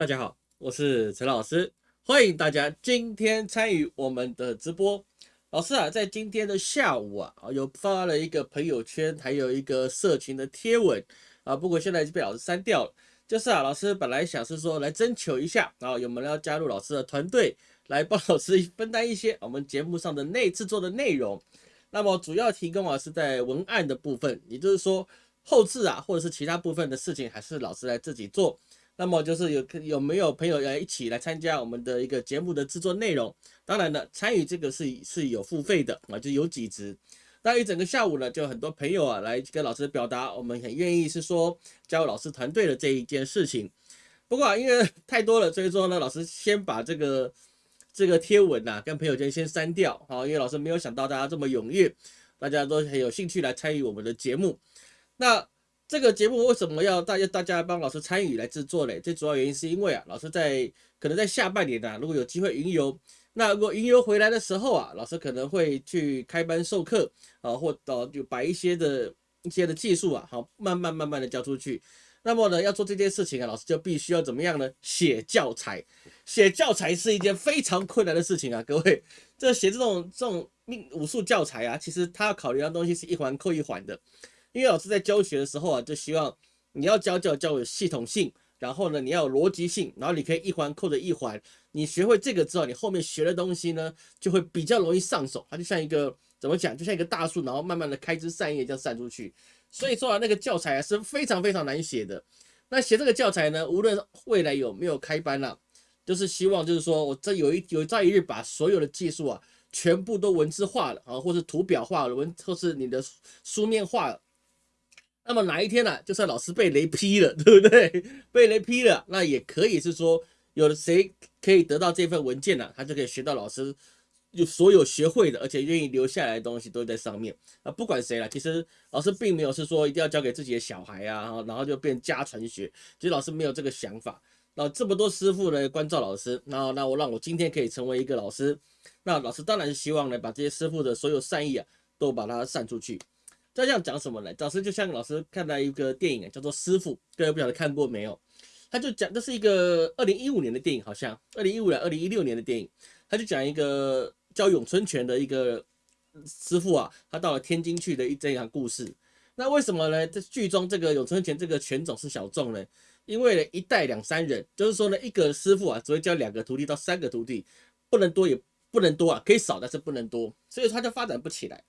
大家好，我是陈老师，欢迎大家今天参与我们的直播。老师啊，在今天的下午啊，有发了一个朋友圈，还有一个社群的贴文啊，不过现在已经被老师删掉了。就是啊，老师本来想是说来征求一下啊，有没有要加入老师的团队，来帮老师分担一些我们节目上的内制作的内容。那么主要提供啊是在文案的部分，也就是说后置啊或者是其他部分的事情，还是老师来自己做。那么就是有有没有朋友要一起来参加我们的一个节目的制作内容？当然了，参与这个是是有付费的啊，就有几值。那一整个下午呢，就很多朋友啊来跟老师表达，我们很愿意是说加入老师团队的这一件事情。不过啊，因为 太多了，所以说呢，老师先把这个这个贴文呐跟朋友圈先删掉啊，因为老师没有想到大家这么踊跃，大家都很有兴趣来参与我们的节目。那这个节目为什么要大家大家帮老师参与来制作嘞？最主要原因是因为啊，老师在可能在下半年啊，如果有机会云游，那如果云游回来的时候啊，老师可能会去开班授课啊，或呃就把一些的一些的技术啊，好慢慢慢慢的教出去。那么呢，要做这件事情啊，老师就必须要怎么样呢？写教材，写教材是一件非常困难的事情啊，各位，这写这种这种命武术教材啊，其实他要考虑的东西是一环扣一环的。因为老师在教学的时候啊，就希望你要教教教有系统性，然后呢，你要有逻辑性，然后你可以一环扣着一环。你学会这个之后，你后面学的东西呢，就会比较容易上手。它就像一个怎么讲，就像一个大树，然后慢慢的开枝散叶这样散出去。所以说啊，那个教材啊是非常非常难写的。那写这个教材呢，无论未来有没有开班了，就是希望就是说我这有一有朝一日把所有的技术啊，全部都文字化了啊，或是图表化了，文或是你的书面化了。那么哪一天呢？就算老师被雷劈了，对不对？被雷劈了，那也可以是说，有的谁可以得到这份文件呢？他就可以学到老师有所有学会的，而且愿意留下来的东西都在上面。啊，不管谁了，其实老师并没有是说一定要交给自己的小孩啊，然后就变家传学。其实老师没有这个想法。那这么多师傅呢关照老师，那那我让我今天可以成为一个老师，那老师当然是希望呢把这些师傅的所有善意啊都把它散出去。这样讲什么呢？老师就像老师看到一个电影，叫做《师傅》，各位不晓得看过没有？他就讲这是一个二零一五年的电影，好像二零一五年、二零一六年的电影。他就讲一个叫咏春拳的一个师傅啊，他到了天津去的一这样故事。那为什么呢？在剧中这个咏春拳这个拳种是小众呢？因为呢一代两三人，就是说呢，一个师傅啊只会教两个徒弟到三个徒弟，不能多也不能多啊，可以少但是不能多，所以他就发展不起来。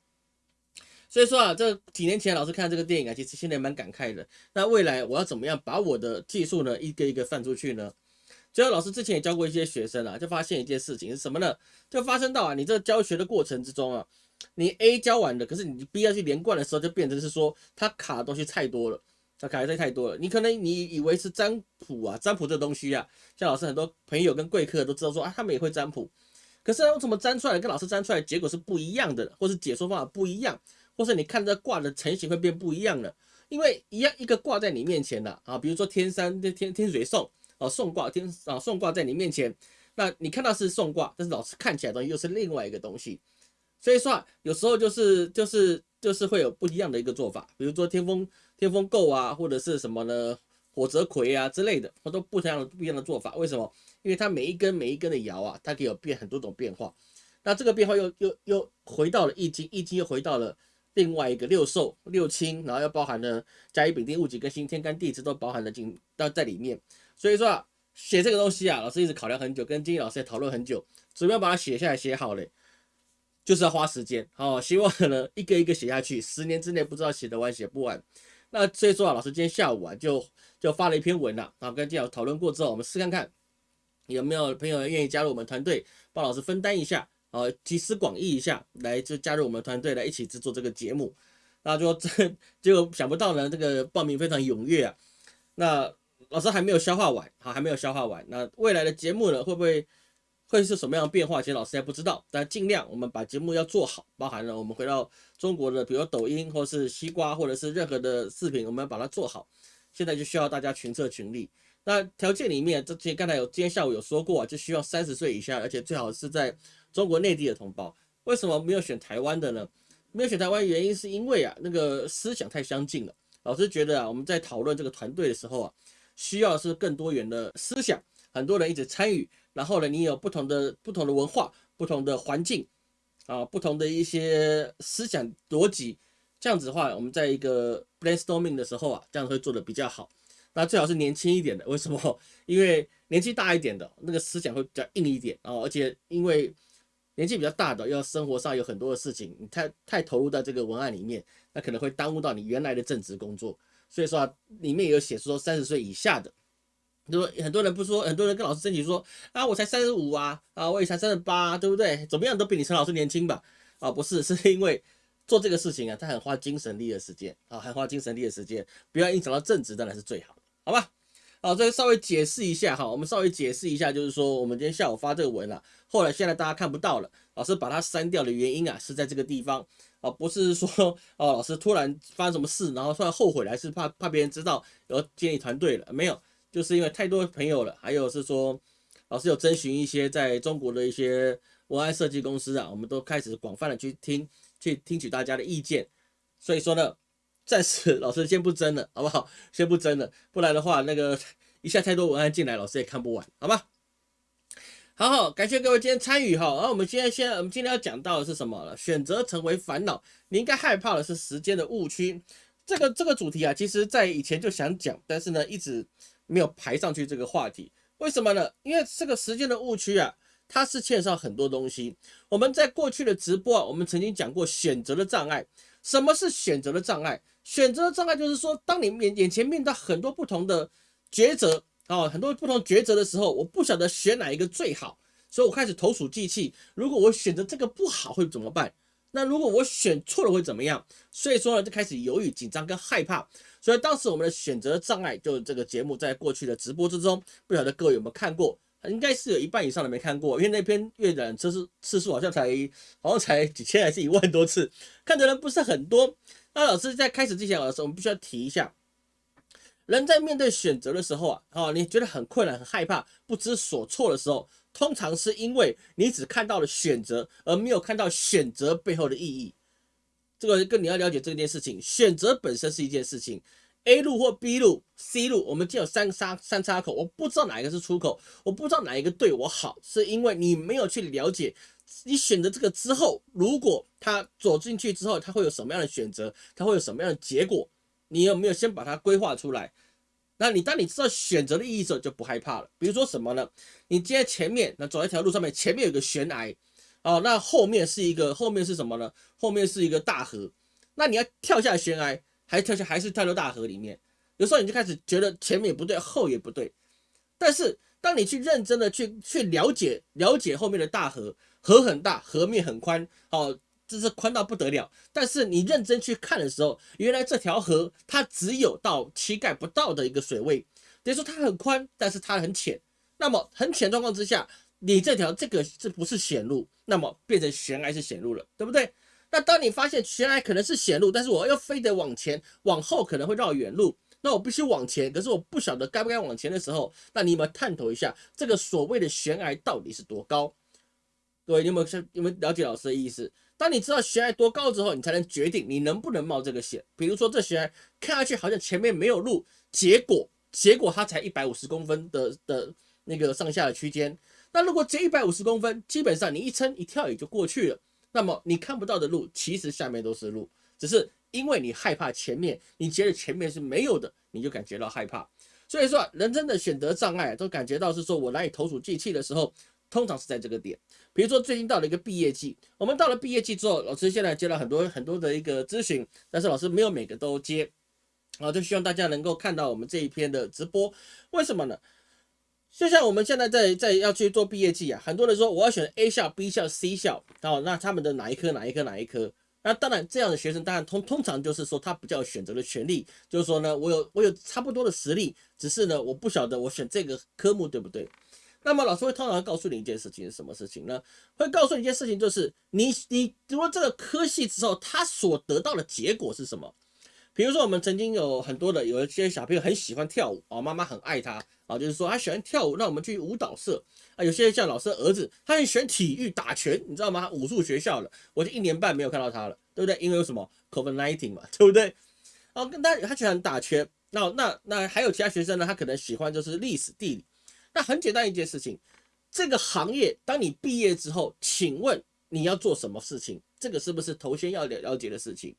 所以说啊，这几年前老师看这个电影啊，其实现在蛮感慨的。那未来我要怎么样把我的技术呢，一个一个放出去呢？就像老师之前也教过一些学生啊，就发现一件事情是什么呢？就发生到啊，你这教学的过程之中啊，你 A 教完了，可是你 B 要去连贯的时候，就变成是说它卡的东西太多了，它卡的东西太多了。你可能你以为是占卜啊，占卜这东西啊，像老师很多朋友跟贵客都知道说啊，他们也会占卜，可是为什么占出来跟老师占出来结果是不一样的，或是解说方法不一样？或是你看这卦的成型会变不一样了，因为一样一个卦在你面前的啊，比如说天山天天水送啊送卦天啊送卦在你面前，那你看到是送卦，但是老师看起来东西又是另外一个东西，所以说啊有时候就是就是就是会有不一样的一个做法，比如说天风天风姤啊，或者是什么呢火泽葵啊之类的，它都不一样的不一样的做法，为什么？因为它每一根每一根的爻啊，它可以有变很多种变化，那这个变化又又又回到了易经，易经又回到了。另外一个六寿六亲，然后又包含了甲乙丙丁戊己庚辛天干地支都包含了进到在里面，所以说啊，写这个东西啊，老师一直考量很久，跟金毅老师也讨论很久，怎么样把它写下来写好嘞，就是要花时间，好，希望呢一个一个写下去，十年之内不知道写得完写不完。那所以说啊，老师今天下午啊就就发了一篇文了，啊，跟金老师讨论过之后，我们试看看有没有朋友愿意加入我们团队，帮老师分担一下。呃，集思广益一下，来就加入我们团队来一起制作这个节目。那就这 结果想不到呢，这个报名非常踊跃啊。那老师还没有消化完，好，还没有消化完。那未来的节目呢，会不会会是什么样的变化？其实老师还不知道。但尽量我们把节目要做好，包含了我们回到中国的，比如抖音或是西瓜或者是任何的视频，我们要把它做好。现在就需要大家群策群力。那条件里面，这前刚才有今天下午有说过啊，就需要三十岁以下，而且最好是在。中国内地的同胞为什么没有选台湾的呢？没有选台湾原因是因为啊，那个思想太相近了。老师觉得啊，我们在讨论这个团队的时候啊，需要是更多元的思想，很多人一直参与，然后呢，你有不同的不同的文化、不同的环境啊、不同的一些思想逻辑，这样子的话，我们在一个 brainstorming 的时候啊，这样会做的比较好。那最好是年轻一点的，为什么？因为年纪大一点的那个思想会比较硬一点啊，而且因为年纪比较大的，要生活上有很多的事情，你太太投入在这个文案里面，那可能会耽误到你原来的正职工作。所以说啊，里面有写说三十岁以下的，就说很多人不说，很多人跟老师争取说啊，我才三十五啊，啊，我也才三十八，对不对？怎么样都比你陈老师年轻吧？啊，不是，是因为做这个事情啊，他很花精神力的时间啊，很花精神力的时间，不要影响到正职，当然是最好的。好吧，好，这稍微解释一下哈，我们稍微解释一下，就是说我们今天下午发这个文了，后来现在大家看不到了，老师把它删掉的原因啊，是在这个地方啊，不是说哦，老师突然发生什么事，然后突然后悔，还是怕怕别人知道要建立团队了，没有，就是因为太多朋友了，还有是说老师有征询一些在中国的一些文案设计公司啊，我们都开始广泛的去听，去听取大家的意见，所以说呢。暂时老师先不争了，好不好？先不争了，不然的话，那个 一下太多文案进来，老师也看不完，好吧？好好，感谢各位今天参与哈。然后我们现在，先我们今天要讲到的是什么了？选择成为烦恼，你应该害怕的是时间的误区。这个这个主题啊，其实在以前就想讲，但是呢，一直没有排上去这个话题。为什么呢？因为这个时间的误区啊，它是欠上很多东西。我们在过去的直播啊，我们曾经讲过选择的障碍。什么是选择的障碍？选择障碍就是说，当你面眼前面到很多不同的抉择啊，很多不同抉择的时候，我不晓得选哪一个最好，所以我开始投鼠忌器。如果我选择这个不好会怎么办？那如果我选错了会怎么样？所以说呢，就开始犹豫、紧张跟害怕。所以当时我们的选择障碍，就这个节目在过去的直播之中，不晓得各位有没有看过？应该是有一半以上的没看过，因为那篇阅览次数次数好像才好像才几千还是一万多次，看的人不是很多。那老师在开始之前，老师我们必须要提一下，人在面对选择的时候啊，哦，你觉得很困难、很害怕、不知所措的时候，通常是因为你只看到了选择，而没有看到选择背后的意义。这个跟你要了解这件事情，选择本身是一件事情。A 路或 B 路、C 路，我们就有三叉三叉口，我不知道哪一个是出口，我不知道哪一个对我好，是因为你没有去了解，你选择这个之后，如果他走进去之后，他会有什么样的选择，他会有什么样的结果，你有没有先把它规划出来？那你当你知道选择的意义时候，就不害怕了。比如说什么呢？你今天前面那走一条路上面，前面有个悬崖，哦，那后面是一个后面是什么呢？后面是一个大河，那你要跳下悬崖。还跳下还是跳到大河里面，有时候你就开始觉得前面也不对，后也不对。但是当你去认真的去去了解了解后面的大河，河很大，河面很宽，哦，这是宽到不得了。但是你认真去看的时候，原来这条河它只有到膝盖不到的一个水位，等于说它很宽，但是它很浅。那么很浅状况之下，你这条这个这不是险路，那么变成悬崖是险路了，对不对？那当你发现悬崖可能是险路，但是我又非得往前，往后可能会绕远路，那我必须往前，可是我不晓得该不该往前的时候，那你有没有探讨一下这个所谓的悬崖到底是多高？各位，你有没有想有没有了解老师的意思？当你知道悬崖多高之后，你才能决定你能不能冒这个险。比如说这悬崖看下去好像前面没有路，结果结果它才一百五十公分的的那个上下的区间，那如果这一百五十公分，基本上你一撑一跳也就过去了。那么你看不到的路，其实下面都是路，只是因为你害怕前面，你觉得前面是没有的，你就感觉到害怕。所以说，人生的选择障碍都感觉到是说我难以投鼠忌器的时候，通常是在这个点。比如说最近到了一个毕业季，我们到了毕业季之后，老师现在接了很多很多的一个咨询，但是老师没有每个都接，啊，就希望大家能够看到我们这一篇的直播，为什么呢？就像我们现在在在要去做毕业季啊，很多人说我要选 A 校、B 校、C 校，哦，那他们的哪一科、哪一科、哪一科？那当然，这样的学生当然通通常就是说他比较选择的权利，就是说呢，我有我有差不多的实力，只是呢，我不晓得我选这个科目对不对？那么老师会通常告诉你一件事情是什么事情呢？会告诉你一件事情，就是你你读了这个科系之后，他所得到的结果是什么？比如说我们曾经有很多的有一些小朋友很喜欢跳舞啊，妈妈很爱他。啊，就是说他喜欢跳舞，那我们去舞蹈社啊。有些像老师的儿子，他很喜欢体育打拳，你知道吗？他武术学校的，我就一年半没有看到他了，对不对？因为有什么 COVID nineteen 嘛，对不对？哦，跟他他喜欢打拳。那那那还有其他学生呢？他可能喜欢就是历史地理。那很简单一件事情，这个行业当你毕业之后，请问你要做什么事情？这个是不是头先要了了解的事情？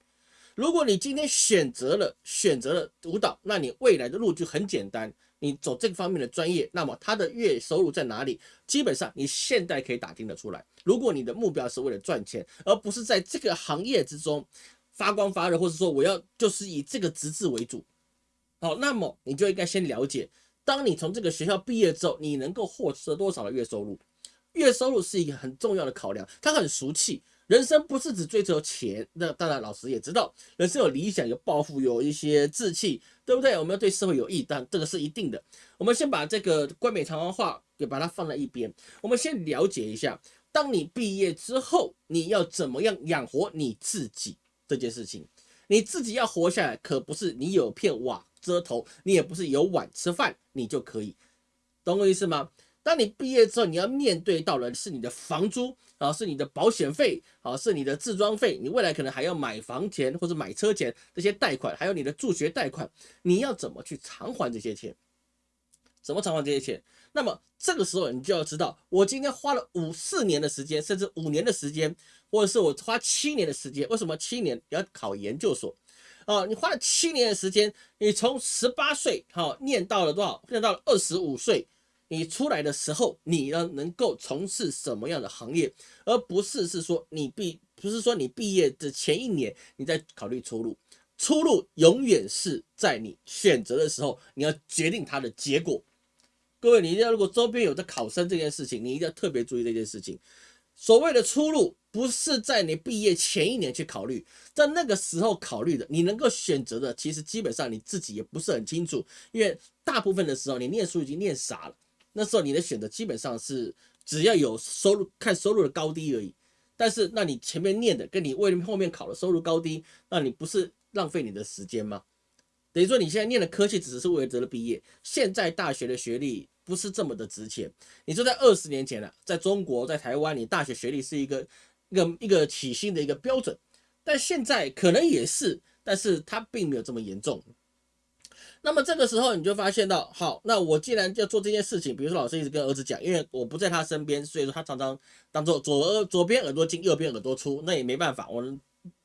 如果你今天选择了选择了舞蹈，那你未来的路就很简单。你走这个方面的专业，那么他的月收入在哪里？基本上你现在可以打听得出来。如果你的目标是为了赚钱，而不是在这个行业之中发光发热，或者说我要就是以这个职字为主，好，那么你就应该先了解，当你从这个学校毕业之后，你能够获得多少的月收入？月收入是一个很重要的考量，它很俗气。人生不是只追求钱，那当然老师也知道，人生有理想、有抱负、有一些志气，对不对？我们要对社会有益，但这个是一定的。我们先把这个冠冕堂皇话给把它放在一边，我们先了解一下，当你毕业之后，你要怎么样养活你自己这件事情？你自己要活下来，可不是你有片瓦遮头，你也不是有碗吃饭，你就可以，懂我意思吗？当你毕业之后，你要面对到的是你的房租啊，是你的保险费啊，是你的自装费，你未来可能还要买房钱或者买车钱这些贷款，还有你的助学贷款，你要怎么去偿还这些钱？怎么偿还这些钱？那么这个时候你就要知道，我今天花了五四年的时间，甚至五年的时间，或者是我花七年的时间，为什么七年要考研究所？啊，你花了七年的时间，你从十八岁哈念到了多少？念到了二十五岁。你出来的时候，你呢能够从事什么样的行业，而不是是说你毕不是说你毕业的前一年你在考虑出路，出路永远是在你选择的时候，你要决定它的结果。各位，你一定要如果周边有在考生这件事情，你一定要特别注意这件事情。所谓的出路，不是在你毕业前一年去考虑，在那个时候考虑的，你能够选择的，其实基本上你自己也不是很清楚，因为大部分的时候你念书已经念傻了。那时候你的选择基本上是只要有收入，看收入的高低而已。但是，那你前面念的跟你为后面考的收入高低，那你不是浪费你的时间吗？等于说你现在念的科技只是为了得了毕业。现在大学的学历不是这么的值钱。你说在二十年前了，在中国，在台湾，你大学学历是一个一个一个起薪的一个标准，但现在可能也是，但是它并没有这么严重。那么这个时候你就发现到，好，那我既然要做这件事情，比如说老师一直跟儿子讲，因为我不在他身边，所以说他常常当做左耳左边耳朵进，右边耳朵出，那也没办法，我们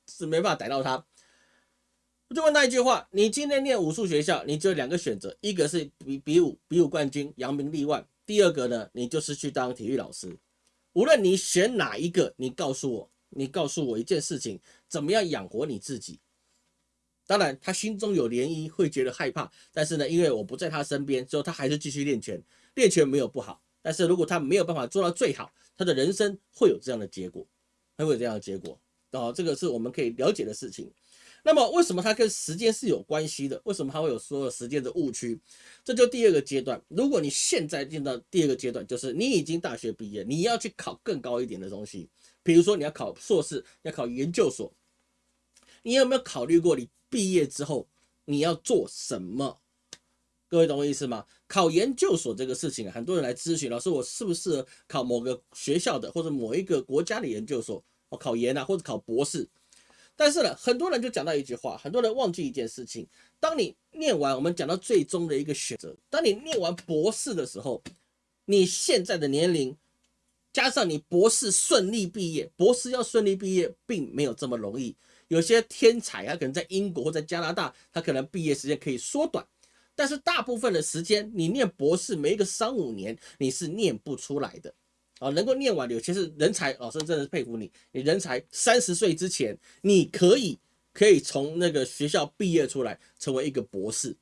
是没办法逮到他。我就问他一句话：你今天念武术学校，你只有两个选择，一个是比比武比武冠军，扬名立万；第二个呢，你就是去当体育老师。无论你选哪一个，你告诉我，你告诉我一件事情，怎么样养活你自己？当然，他心中有涟漪，会觉得害怕。但是呢，因为我不在他身边，所以他还是继续练拳。练拳没有不好，但是如果他没有办法做到最好，他的人生会有这样的结果，他会有这样的结果。哦，这个是我们可以了解的事情。那么，为什么它跟时间是有关系的？为什么它会有所有时间的误区？这就第二个阶段。如果你现在进到第二个阶段，就是你已经大学毕业，你要去考更高一点的东西，比如说你要考硕士，要考研究所。你有没有考虑过你？毕业之后你要做什么？各位懂我意思吗？考研究所这个事情，很多人来咨询老师，我适不适合考某个学校的或者某一个国家的研究所？我考研啊，或者考博士。但是呢，很多人就讲到一句话，很多人忘记一件事情：当你念完，我们讲到最终的一个选择，当你念完博士的时候，你现在的年龄加上你博士顺利毕业，博士要顺利毕业，并没有这么容易。有些天才，啊可能在英国或在加拿大，他可能毕业时间可以缩短，但是大部分的时间，你念博士，没个三五年，你是念不出来的啊。能够念完，有些是人才，老师真的是佩服你。你人才三十岁之前，你可以可以从那个学校毕业出来，成为一个博士。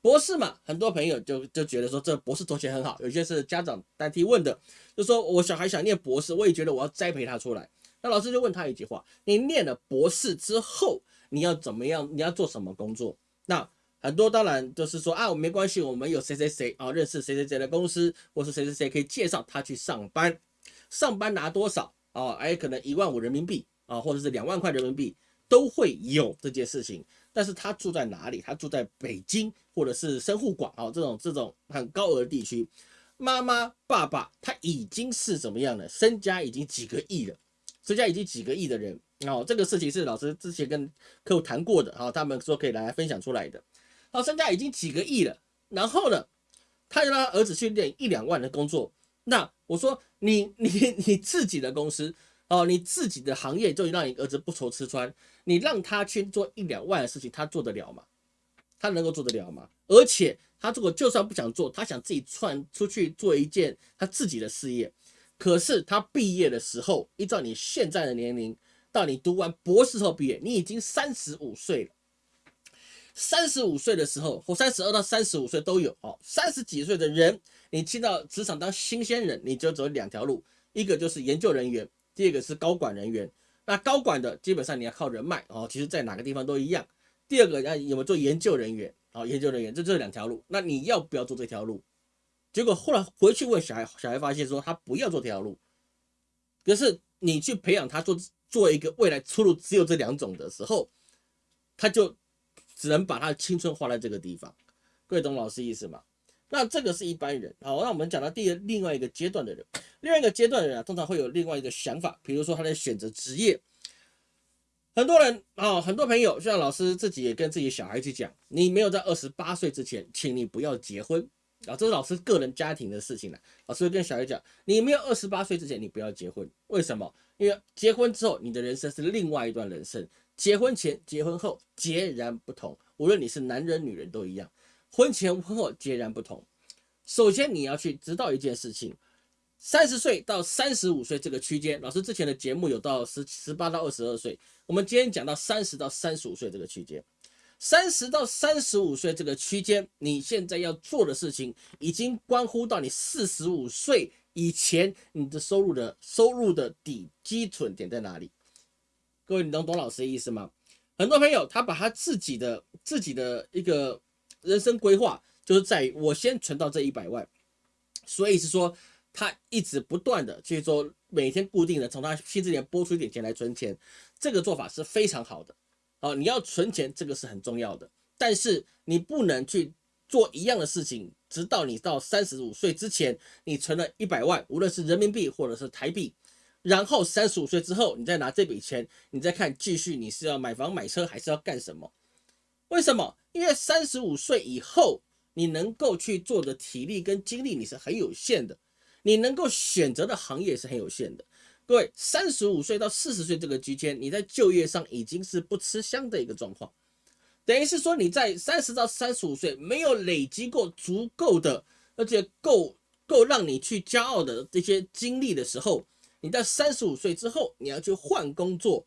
博士嘛，很多朋友就就觉得说，这博士头衔很好。有些是家长代替问的，就说我小孩想念博士，我也觉得我要栽培他出来。那老师就问他一句话：你念了博士之后，你要怎么样？你要做什么工作？那很多当然就是说啊，没关系，我们有谁谁谁啊，认识谁谁谁的公司，或是谁谁谁可以介绍他去上班，上班拿多少啊？哎，可能一万五人民币啊，或者是两万块人民币都会有这件事情。但是他住在哪里？他住在北京或者是深沪广啊这种这种很高额地区。妈妈爸爸他已经是怎么样的？身家已经几个亿了。身家已经几个亿的人哦，这个事情是老师之前跟客户谈过的，好，他们说可以来分享出来的。好，身家已经几个亿了，然后呢，他要让他儿子去练一两万的工作，那我说你 你你自己的公司哦，你自己的行业就让你儿子不愁吃穿，你让他去做一两万的事情，他做得了吗？他能够做得了吗？而且他如果就算不想做，他想自己窜出去做一件他自己的事业，可是他毕业的时候，依照你现在的年龄，到你读完博士后毕业，你已经三十五岁了。三十五岁的时候，或三十二到三十五岁都有哦。三十几岁的人，你进到职场当新鲜人，你就走两条路，一个就是研究人员，第二个是高管人员。那高管的基本上你要靠人脉哦，其实在哪个地方都一样。第二个要有没有做研究人员啊？研究人员这就这两条路，那你要不要做这条路？结果后来回去问小孩，小孩发现说他不要做这条路。可是你去培养他做做一个未来出路只有这两种的时候，他就。只能把他的青春花在这个地方，各位懂老师意思吗？那这个是一般人。好，那我们讲到第另外一个阶段的人，另外一个阶段的人啊，通常会有另外一个想法，比如说他在选择职业。很多人啊，很多朋友，像老师自己也跟自己小孩去讲，你没有在二十八岁之前，请你不要结婚啊，这是老师个人家庭的事情了。老师会跟小孩讲，你没有二十八岁之前，你不要结婚。为什么？因为结婚之后，你的人生是另外一段人生。结婚前、结婚后截然不同，无论你是男人、女人都一样。婚前、婚后截然不同。首先，你要去知道一件事情：三十岁到三十五岁这个区间，老师之前的节目有到十十八到二十二岁，我们今天讲到三十到三十五岁这个区间。三十到三十五岁这个区间，你现在要做的事情，已经关乎到你四十五岁以前你的收入的收入的底基准点在哪里。各位，你能懂老师的意思吗？很多朋友他把他自己的自己的一个人生规划，就是在于我先存到这一百万，所以是说他一直不断的去做，每天固定的从他薪资里拨出一点钱来存钱，这个做法是非常好的。哦，你要存钱，这个是很重要的，但是你不能去做一样的事情，直到你到三十五岁之前，你存了一百万，无论是人民币或者是台币。然后三十五岁之后，你再拿这笔钱，你再看继续你是要买房买车还是要干什么？为什么？因为三十五岁以后，你能够去做的体力跟精力你是很有限的，你能够选择的行业是很有限的。各位，三十五岁到四十岁这个区间，你在就业上已经是不吃香的一个状况，等于是说你在三十到三十五岁没有累积过足够的，而且够够让你去骄傲的这些经历的时候。你在三十五岁之后，你要去换工作，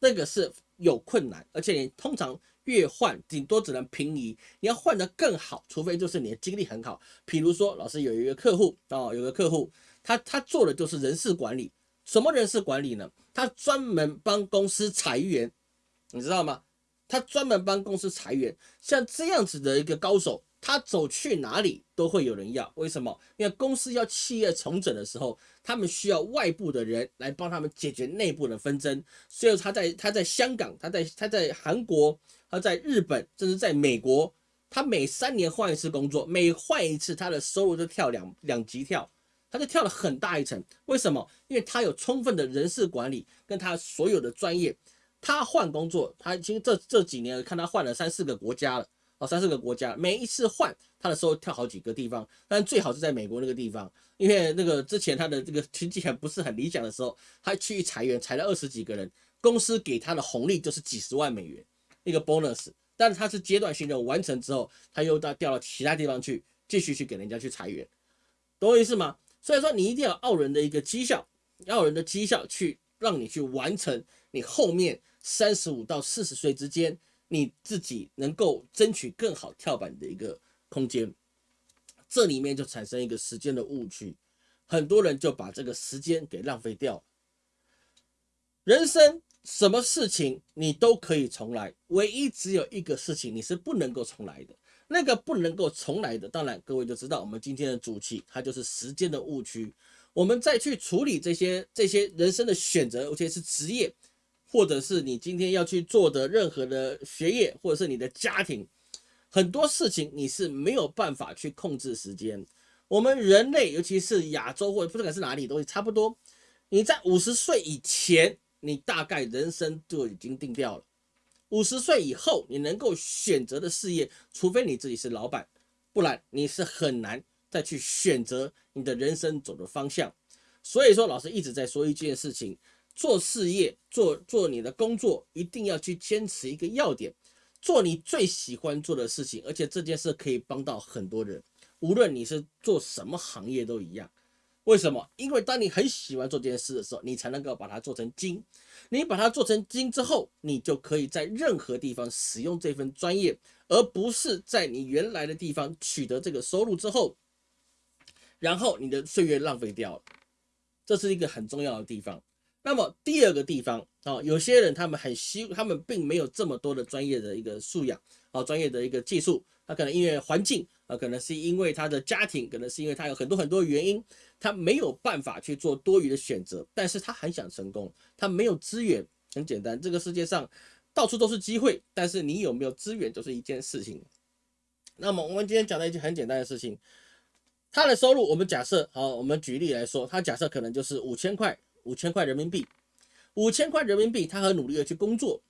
那个是有困难，而且你通常越换，顶多只能平移。你要换得更好，除非就是你的经历很好。比如说，老师有一个客户哦，有个客户，他他做的就是人事管理。什么人事管理呢？他专门帮公司裁员，你知道吗？他专门帮公司裁员，像这样子的一个高手。他走去哪里都会有人要，为什么？因为公司要企业重整的时候，他们需要外部的人来帮他们解决内部的纷争。所以他在他在香港，他在他在韩国，他在日本，甚至在美国，他每三年换一次工作，每换一次他的收入就跳两两级跳，他就跳了很大一层。为什么？因为他有充分的人事管理跟他所有的专业。他换工作，他已经这这几年看他换了三四个国家了。哦，三四个国家，每一次换他的时候跳好几个地方，但最好是在美国那个地方，因为那个之前他的这个经济还不是很理想的时候，他去裁员，裁了二十几个人，公司给他的红利就是几十万美元一个 bonus，但是他是阶段性任务完成之后，他又到调到其他地方去，继续去给人家去裁员，懂我意思吗？所以说你一定要傲人的一个绩效，傲人的绩效去让你去完成你后面三十五到四十岁之间。你自己能够争取更好跳板的一个空间，这里面就产生一个时间的误区，很多人就把这个时间给浪费掉了。人生什么事情你都可以重来，唯一只有一个事情你是不能够重来的。那个不能够重来的，当然各位就知道我们今天的主题，它就是时间的误区。我们再去处理这些这些人生的选择，而且是职业。或者是你今天要去做的任何的学业，或者是你的家庭，很多事情你是没有办法去控制时间。我们人类，尤其是亚洲或者不管是哪里，都差不多。你在五十岁以前，你大概人生就已经定掉了。五十岁以后，你能够选择的事业，除非你自己是老板，不然你是很难再去选择你的人生走的方向。所以说，老师一直在说一件事情：做事业、做做你的工作，一定要去坚持一个要点，做你最喜欢做的事情，而且这件事可以帮到很多人，无论你是做什么行业都一样。为什么？因为当你很喜欢做这件事的时候，你才能够把它做成精。你把它做成精之后，你就可以在任何地方使用这份专业，而不是在你原来的地方取得这个收入之后，然后你的岁月浪费掉了。这是一个很重要的地方。那么第二个地方啊，有些人他们很希，他们并没有这么多的专业的一个素养啊，专业的一个技术，他可能因为环境啊，可能是因为他的家庭，可能是因为他有很多很多原因，他没有办法去做多余的选择，但是他很想成功，他没有资源。很简单，这个世界上到处都是机会，但是你有没有资源就是一件事情。那么我们今天讲的一件很简单的事情。他的收入，我们假设好，我们举例来说，他假设可能就是五千块，五千块人民币，五千块人民币，他很努力的去工作，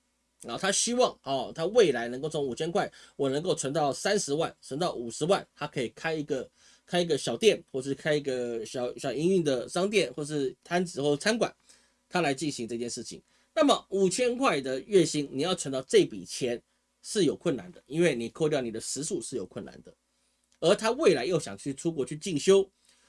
然后他希望哦，他未来能够从五千块，我能够存到三十万，存到五十万，他可以开一个开一个小店，或是开一个小小营运的商店，或是摊子或餐馆，他来进行这件事情。那么五千块的月薪，你要存到这笔钱是有困难的，因为你扣掉你的时数是有困难的。而他未来又想去出国去进修，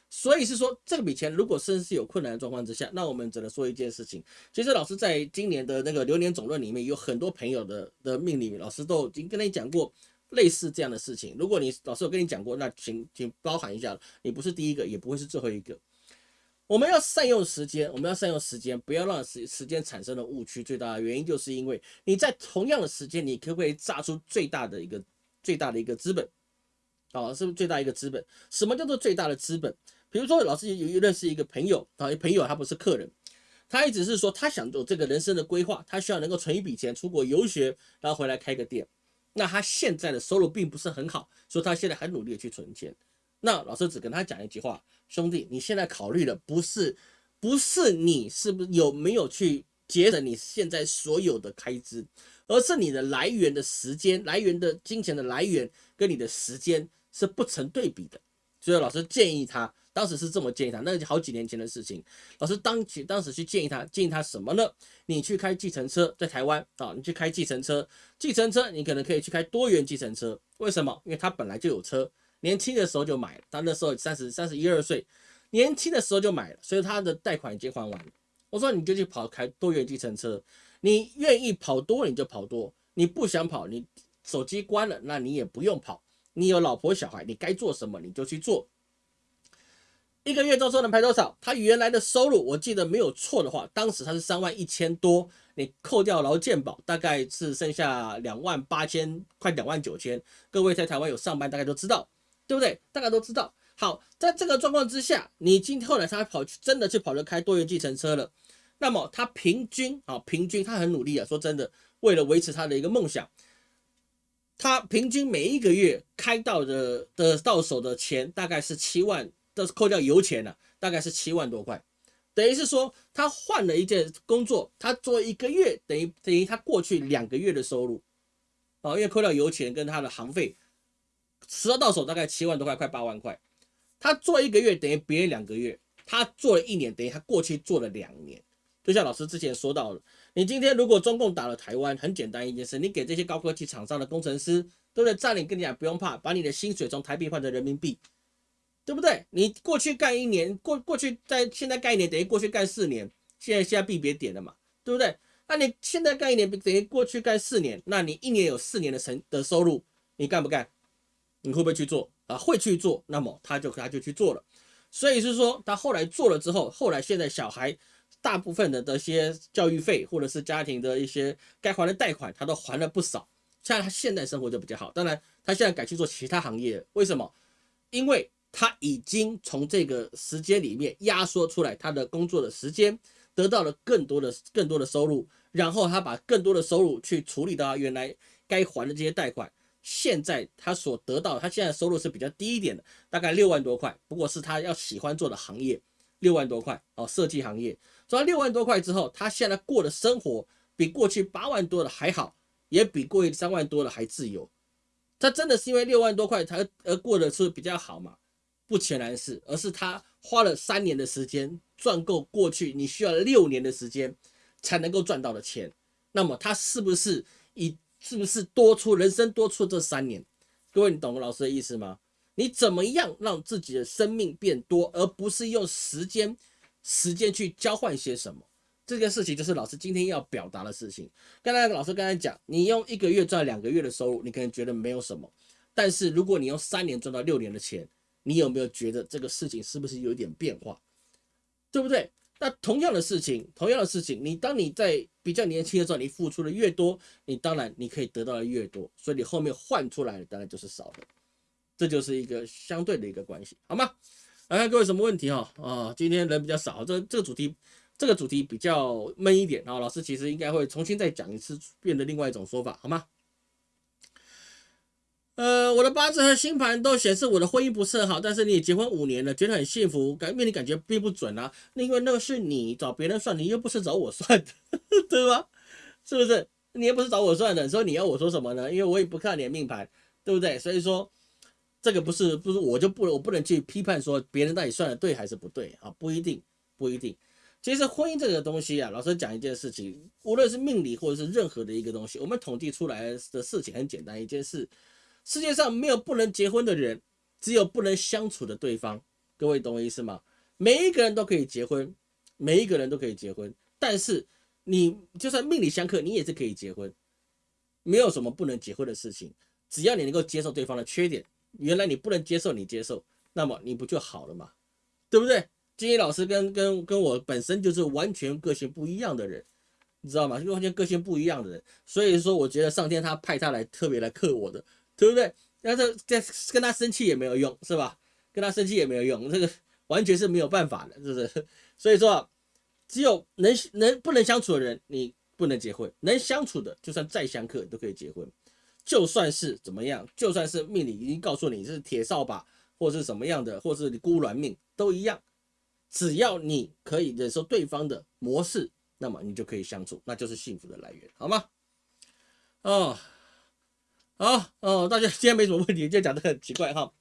所以是说这笔钱如果甚至是有困难的状况之下，那我们只能说一件事情。其实老师在今年的那个流年总论里面，有很多朋友的的命里面，老师都已经跟你讲过类似这样的事情。如果你老师有跟你讲过，那请请包含一下，你不是第一个，也不会是最后一个。我们要善用时间，我们要善用时间，不要让时时间产生了误区。最大的原因就是因为你在同样的时间，你可不可以榨出最大的一个最大的一个资本？啊，是不是最大一个资本？什么叫做最大的资本？比如说，老师有认识一个朋友啊，朋友他不是客人，他一直是说他想做这个人生的规划，他需要能够存一笔钱出国游学，然后回来开个店。那他现在的收入并不是很好，所以他现在很努力的去存钱。那老师只跟他讲一句话：兄弟，你现在考虑的不是不是你是不是有没有去节省你现在所有的开支，而是你的来源的时间来源的金钱的来源跟你的时间。是不成对比的，所以老师建议他，当时是这么建议他，那是好几年前的事情。老师当去当时去建议他，建议他什么呢？你去开计程车，在台湾啊，你去开计程车，计程车你可能可以去开多元计程车。为什么？因为他本来就有车，年轻的时候就买了，他那时候三十三十一二岁，年轻的时候就买了，所以他的贷款已经还完。我说你就去跑开多元计程车，你愿意跑多你就跑多，你不想跑，你手机关了，那你也不用跑。你有老婆小孩，你该做什么你就去做。一个月周收能排多少？他原来的收入，我记得没有错的话，当时他是三万一千多，你扣掉劳健保，大概是剩下两万八千，快两万九千。各位在台湾有上班，大概都知道，对不对？大概都知道。好，在这个状况之下，你今后来他跑去真的去跑着开多元计程车了，那么他平均啊，平均他很努力啊，说真的，为了维持他的一个梦想。他平均每一个月开到的的到手的钱大概是七万，都是扣掉油钱了，大概是七万多块，等于是说他换了一件工作，他做一个月等于等于他过去两个月的收入，啊，因为扣掉油钱跟他的行费，十到到手大概七万多块，快八万块，他做一个月等于别人两个月，他做了一年等于他过去做了两年，就像老师之前说到的。你今天如果中共打了台湾，很简单一件事，你给这些高科技厂商的工程师，对不对？占领跟你讲不用怕，把你的薪水从台币换成人民币，对不对？你过去干一年，过过去在现在干一年，等于过去干四年，现在现在币别点了嘛，对不对？那你现在干一年，等于过去干四年，那你一年有四年的成的收入，你干不干？你会不会去做啊？会去做，那么他就他就去做了。所以是说，他后来做了之后，后来现在小孩。大部分的这些教育费，或者是家庭的一些该还的贷款，他都还了不少。像他现在生活就比较好。当然，他现在改去做其他行业，为什么？因为他已经从这个时间里面压缩出来他的工作的时间，得到了更多的更多的收入，然后他把更多的收入去处理到原来该还的这些贷款。现在他所得到，他现在收入是比较低一点的，大概六万多块，不过是他要喜欢做的行业，六万多块哦，设计行业。赚六万多块之后，他现在过的生活比过去八万多的还好，也比过去三万多的还自由。他真的是因为六万多块才而过得是比较好嘛？不全然是，而是他花了三年的时间赚够过去你需要六年的时间才能够赚到的钱，那么他是不是以是不是多出人生多出这三年？各位，你懂老师的意思吗？你怎么样让自己的生命变多，而不是用时间时间去交换些什么？这件事情就是老师今天要表达的事情。刚才老师刚才讲，你用一个月赚两个月的收入，你可能觉得没有什么，但是如果你用三年赚到六年的钱，你有没有觉得这个事情是不是有点变化？对不对？那同样的事情，同样的事情，你当你在比较年轻的时候，你付出的越多，你当然你可以得到的越多，所以你后面换出来的当然就是少的，这就是一个相对的一个关系，好吗？来看各位什么问题哈？啊，今天人比较少，这这个主题这个主题比较闷一点，然后老师其实应该会重新再讲一次，变得另外一种说法，好吗？呃，我的八字和星盘都显示我的婚姻不是很好，但是你结婚五年了，觉得很幸福，感命理感觉并不准啊。因为那个是你找别人算，你又不是找我算的，对吧？是不是？你又不是找我算的，所以你要我说什么呢？因为我也不看你的命盘，对不对？所以说这个不是不是我就不我不能去批判说别人到底算的对还是不对啊？不一定，不一定。其实婚姻这个东西啊，老师讲一件事情，无论是命理或者是任何的一个东西，我们统计出来的事情很简单一件事。世界上没有不能结婚的人，只有不能相处的对方。各位懂我意思吗？每一个人都可以结婚，每一个人都可以结婚。但是你就算命里相克，你也是可以结婚，没有什么不能结婚的事情。只要你能够接受对方的缺点，原来你不能接受，你接受，那么你不就好了嘛？对不对？金英老师跟跟跟我本身就是完全个性不一样的人，你知道吗？就完全个性不一样的人，所以说我觉得上天他派他来特别来克我的。对不对？那这这跟他生气也没有用，是吧？跟他生气也没有用，这个完全是没有办法的，是不是？所以说，只有能能不能相处的人，你不能结婚；能相处的，就算再相克你都可以结婚。就算是怎么样，就算是命里已经告诉你是铁扫把，或是什么样的，或是你孤鸾命都一样，只要你可以忍受对方的模式，那么你就可以相处，那就是幸福的来源，好吗？哦。好哦，大家今天没什么问题，就讲的很奇怪哈。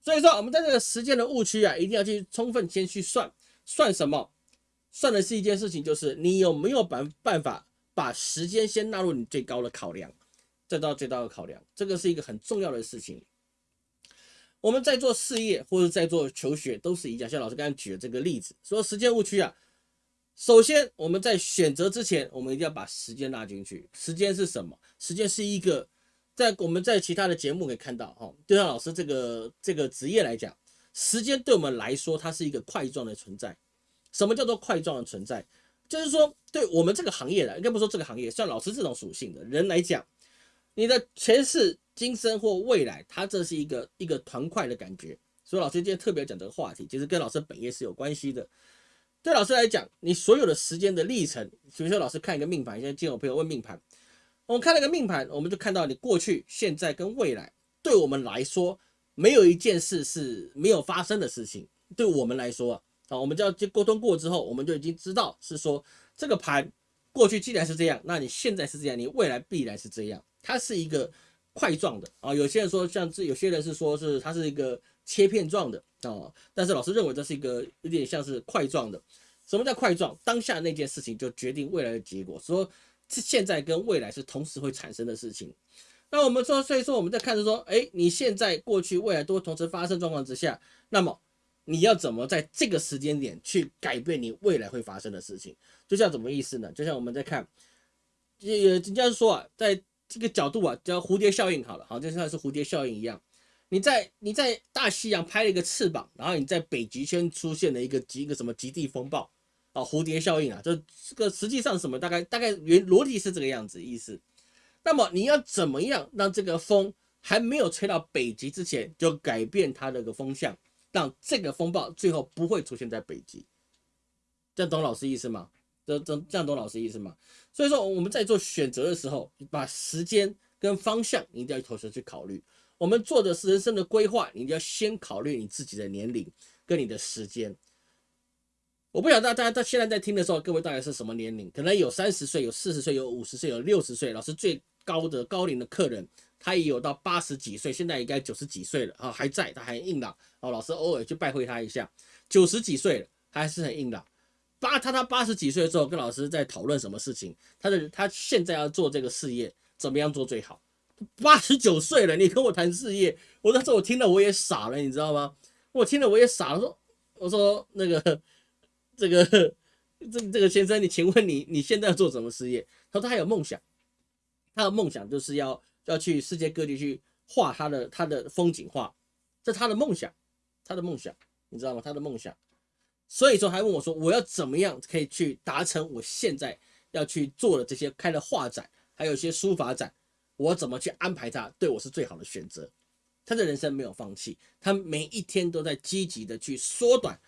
所以说，我们在这个时间的误区啊，一定要去充分先去算算什么？算的是一件事情，就是你有没有办办法把时间先纳入你最高的考量，再到最高的考量，这个是一个很重要的事情。我们在做事业或者在做求学都是一样，像老师刚才举的这个例子，说时间误区啊。首先，我们在选择之前，我们一定要把时间纳进去。时间是什么？时间是一个。在我们在其他的节目可以看到，哈，就像老师这个这个职业来讲，时间对我们来说，它是一个块状的存在。什么叫做块状的存在？就是说，对我们这个行业的，应该不说这个行业，像老师这种属性的人来讲，你的前世今生或未来，它这是一个一个团块的感觉。所以老师今天特别讲这个话题，其实跟老师本业是有关系的。对老师来讲，你所有的时间的历程，比如说老师看一个命盘，现在见我朋友问命盘。我们看那个命盘，我们就看到你过去、现在跟未来，对我们来说，没有一件事是没有发生的事情。对我们来说啊，我们就要沟通过之后，我们就已经知道是说这个盘过去既然是这样，那你现在是这样，你未来必然是这样。它是一个块状的啊。有些人说像这，有些人是说是它是一个切片状的啊。但是老师认为这是一个有点像是块状的。什么叫块状？当下那件事情就决定未来的结果。说。是现在跟未来是同时会产生的事情。那我们说，所以说我们在看着说，哎，你现在、过去、未来都同时发生状况之下，那么你要怎么在这个时间点去改变你未来会发生的事情？就像怎么意思呢？就像我们在看，这人家说啊，在这个角度啊，叫蝴蝶效应好了，好，就像是蝴蝶效应一样。你在你在大西洋拍了一个翅膀，然后你在北极圈出现了一个极一个什么极地风暴。啊，蝴蝶效应啊，这这个实际上什么？大概大概原逻辑是这个样子意思。那么你要怎么样让这个风还没有吹到北极之前就改变它的个风向，让这个风暴最后不会出现在北极？这样懂老师意思吗？这这这样懂老师意思吗？所以说我们在做选择的时候，把时间跟方向一定要同时去考虑。我们做的是人生的规划，你一定要先考虑你自己的年龄跟你的时间。我不晓得大家到现在在听的时候，各位大概是什么年龄？可能有三十岁，有四十岁，有五十岁，有六十岁。老师最高的高龄的客人，他也有到八十几岁，现在应该九十几岁了啊，还在，他还硬朗哦。老师偶尔去拜会他一下，九十几岁了，还是很硬朗。八他他八十几岁的时候跟老师在讨论什么事情，他的他现在要做这个事业，怎么样做最好？八十九岁了，你跟我谈事业，我那时候我听了我也傻了，你知道吗？我听了我也傻了，说我说那个这个这这个先生，你请问你你现在要做什么事业？他说他有梦想，他的梦想就是要要去世界各地去画他的他的风景画，这他的梦想，他的梦想，你知道吗？他的梦想。所以说还问我说我要怎么样可以去达成我现在要去做的这些开的画展，还有一些书法展。我怎么去安排他，对我是最好的选择。他的人生没有放弃，他每一天都在积极的去缩短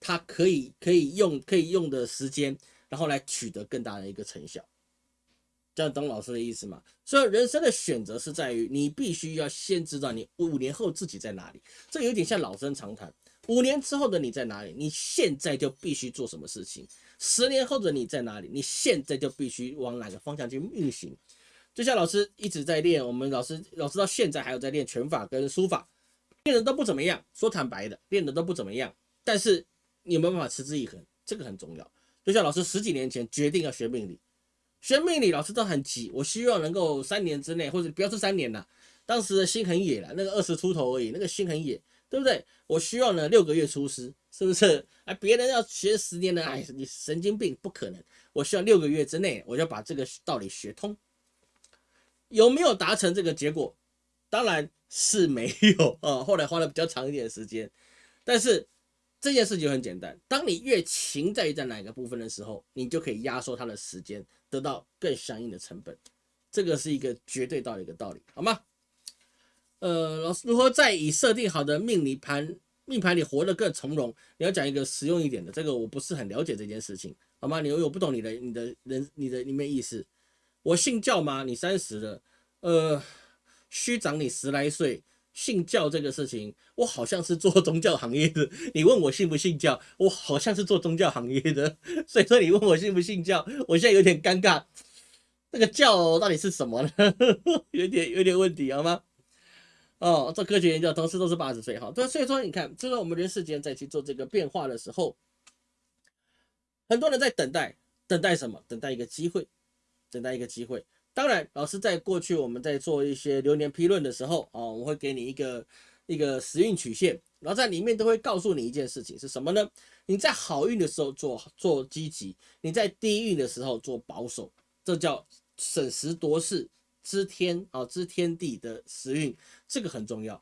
他可以可以用可以用的时间，然后来取得更大的一个成效。这样懂老师的意思吗？所以人生的选择是在于你必须要先知道你五年后自己在哪里。这有点像老生常谈，五年之后的你在哪里？你现在就必须做什么事情？十年后的你在哪里？你现在就必须往哪个方向去运行？就像老师一直在练，我们老师老师到现在还有在练拳法跟书法，练的都不怎么样。说坦白的，练的都不怎么样。但是有没有办法持之以恒？这个很重要。就像老师十几年前决定要学命理，学命理老师都很急，我希望能够三年之内，或者不要说三年了，当时的心很野了，那个二十出头而已，那个心很野，对不对？我希望呢六个月出师，是不是？哎，别人要学十年呢，哎，你神经病，不可能。我需要六个月之内，我就把这个道理学通。有没有达成这个结果？当然是没有啊。后来花了比较长一点时间，但是这件事情很简单。当你越勤在于在哪个部分的时候，你就可以压缩它的时间，得到更相应的成本。这个是一个绝对道理的道理，好吗？呃，老师如何在已设定好的命理盘命盘里活得更从容？你要讲一个实用一点的，这个我不是很了解这件事情，好吗？你我不懂你的你的人你的里面意思。我信教吗？你三十了，呃，虚长你十来岁，信教这个事情，我好像是做宗教行业的。你问我信不信教，我好像是做宗教行业的，所以说你问我信不信教，我现在有点尴尬。这个教到底是什么呢？有点有点问题，好吗？哦，做科学研究，同时都是八十岁，哈，对，所以说你看，就是我们人世间在去做这个变化的时候，很多人在等待，等待什么？等待一个机会。等待一个机会。当然，老师在过去我们在做一些流年批论的时候啊，我会给你一个一个时运曲线，然后在里面都会告诉你一件事情是什么呢？你在好运的时候做做积极，你在低运的时候做保守，这叫审时度势、知天啊知天地的时运，这个很重要，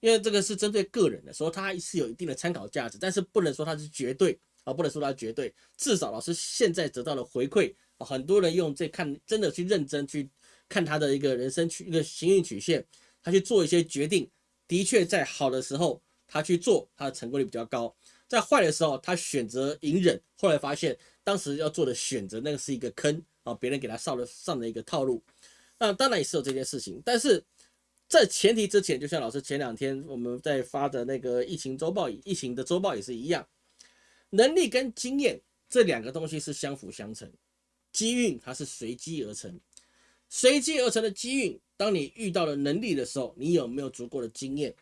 因为这个是针对个人的，所以它是有一定的参考价值，但是不能说它是绝对啊，不能说它绝对，至少老师现在得到的回馈。很多人用这看，真的去认真去看他的一个人生曲一个行运曲线，他去做一些决定，的确在好的时候他去做，他的成功率比较高；在坏的时候，他选择隐忍，后来发现当时要做的选择那个是一个坑啊，别人给他上了上的一个套路。那当然也是有这件事情，但是在前提之前，就像老师前两天我们在发的那个疫情周报，疫情的周报也是一样，能力跟经验这两个东西是相辅相成。机运它是随机而成，随机而成的机运，当你遇到了能力的时候，你有没有足够的经验？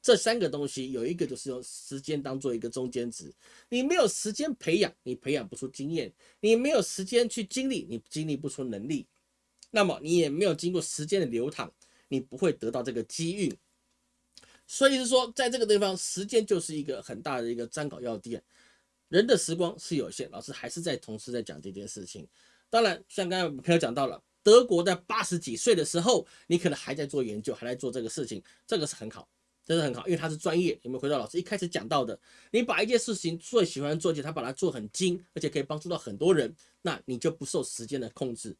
这三个东西有一个就是用时间当做一个中间值，你没有时间培养，你培养不出经验；你没有时间去经历，你经历不出能力。那么你也没有经过时间的流淌，你不会得到这个机运。所以是说，在这个地方，时间就是一个很大的一个参考要点。人的时光是有限，老师还是在同时在讲这件事情。当然，像刚才朋友讲到了，德国在八十几岁的时候，你可能还在做研究，还在做这个事情，这个是很好，真的很好，因为他是专业。有没有回到老师一开始讲到的？你把一件事情最喜欢做，且他把它做很精，而且可以帮助到很多人，那你就不受时间的控制。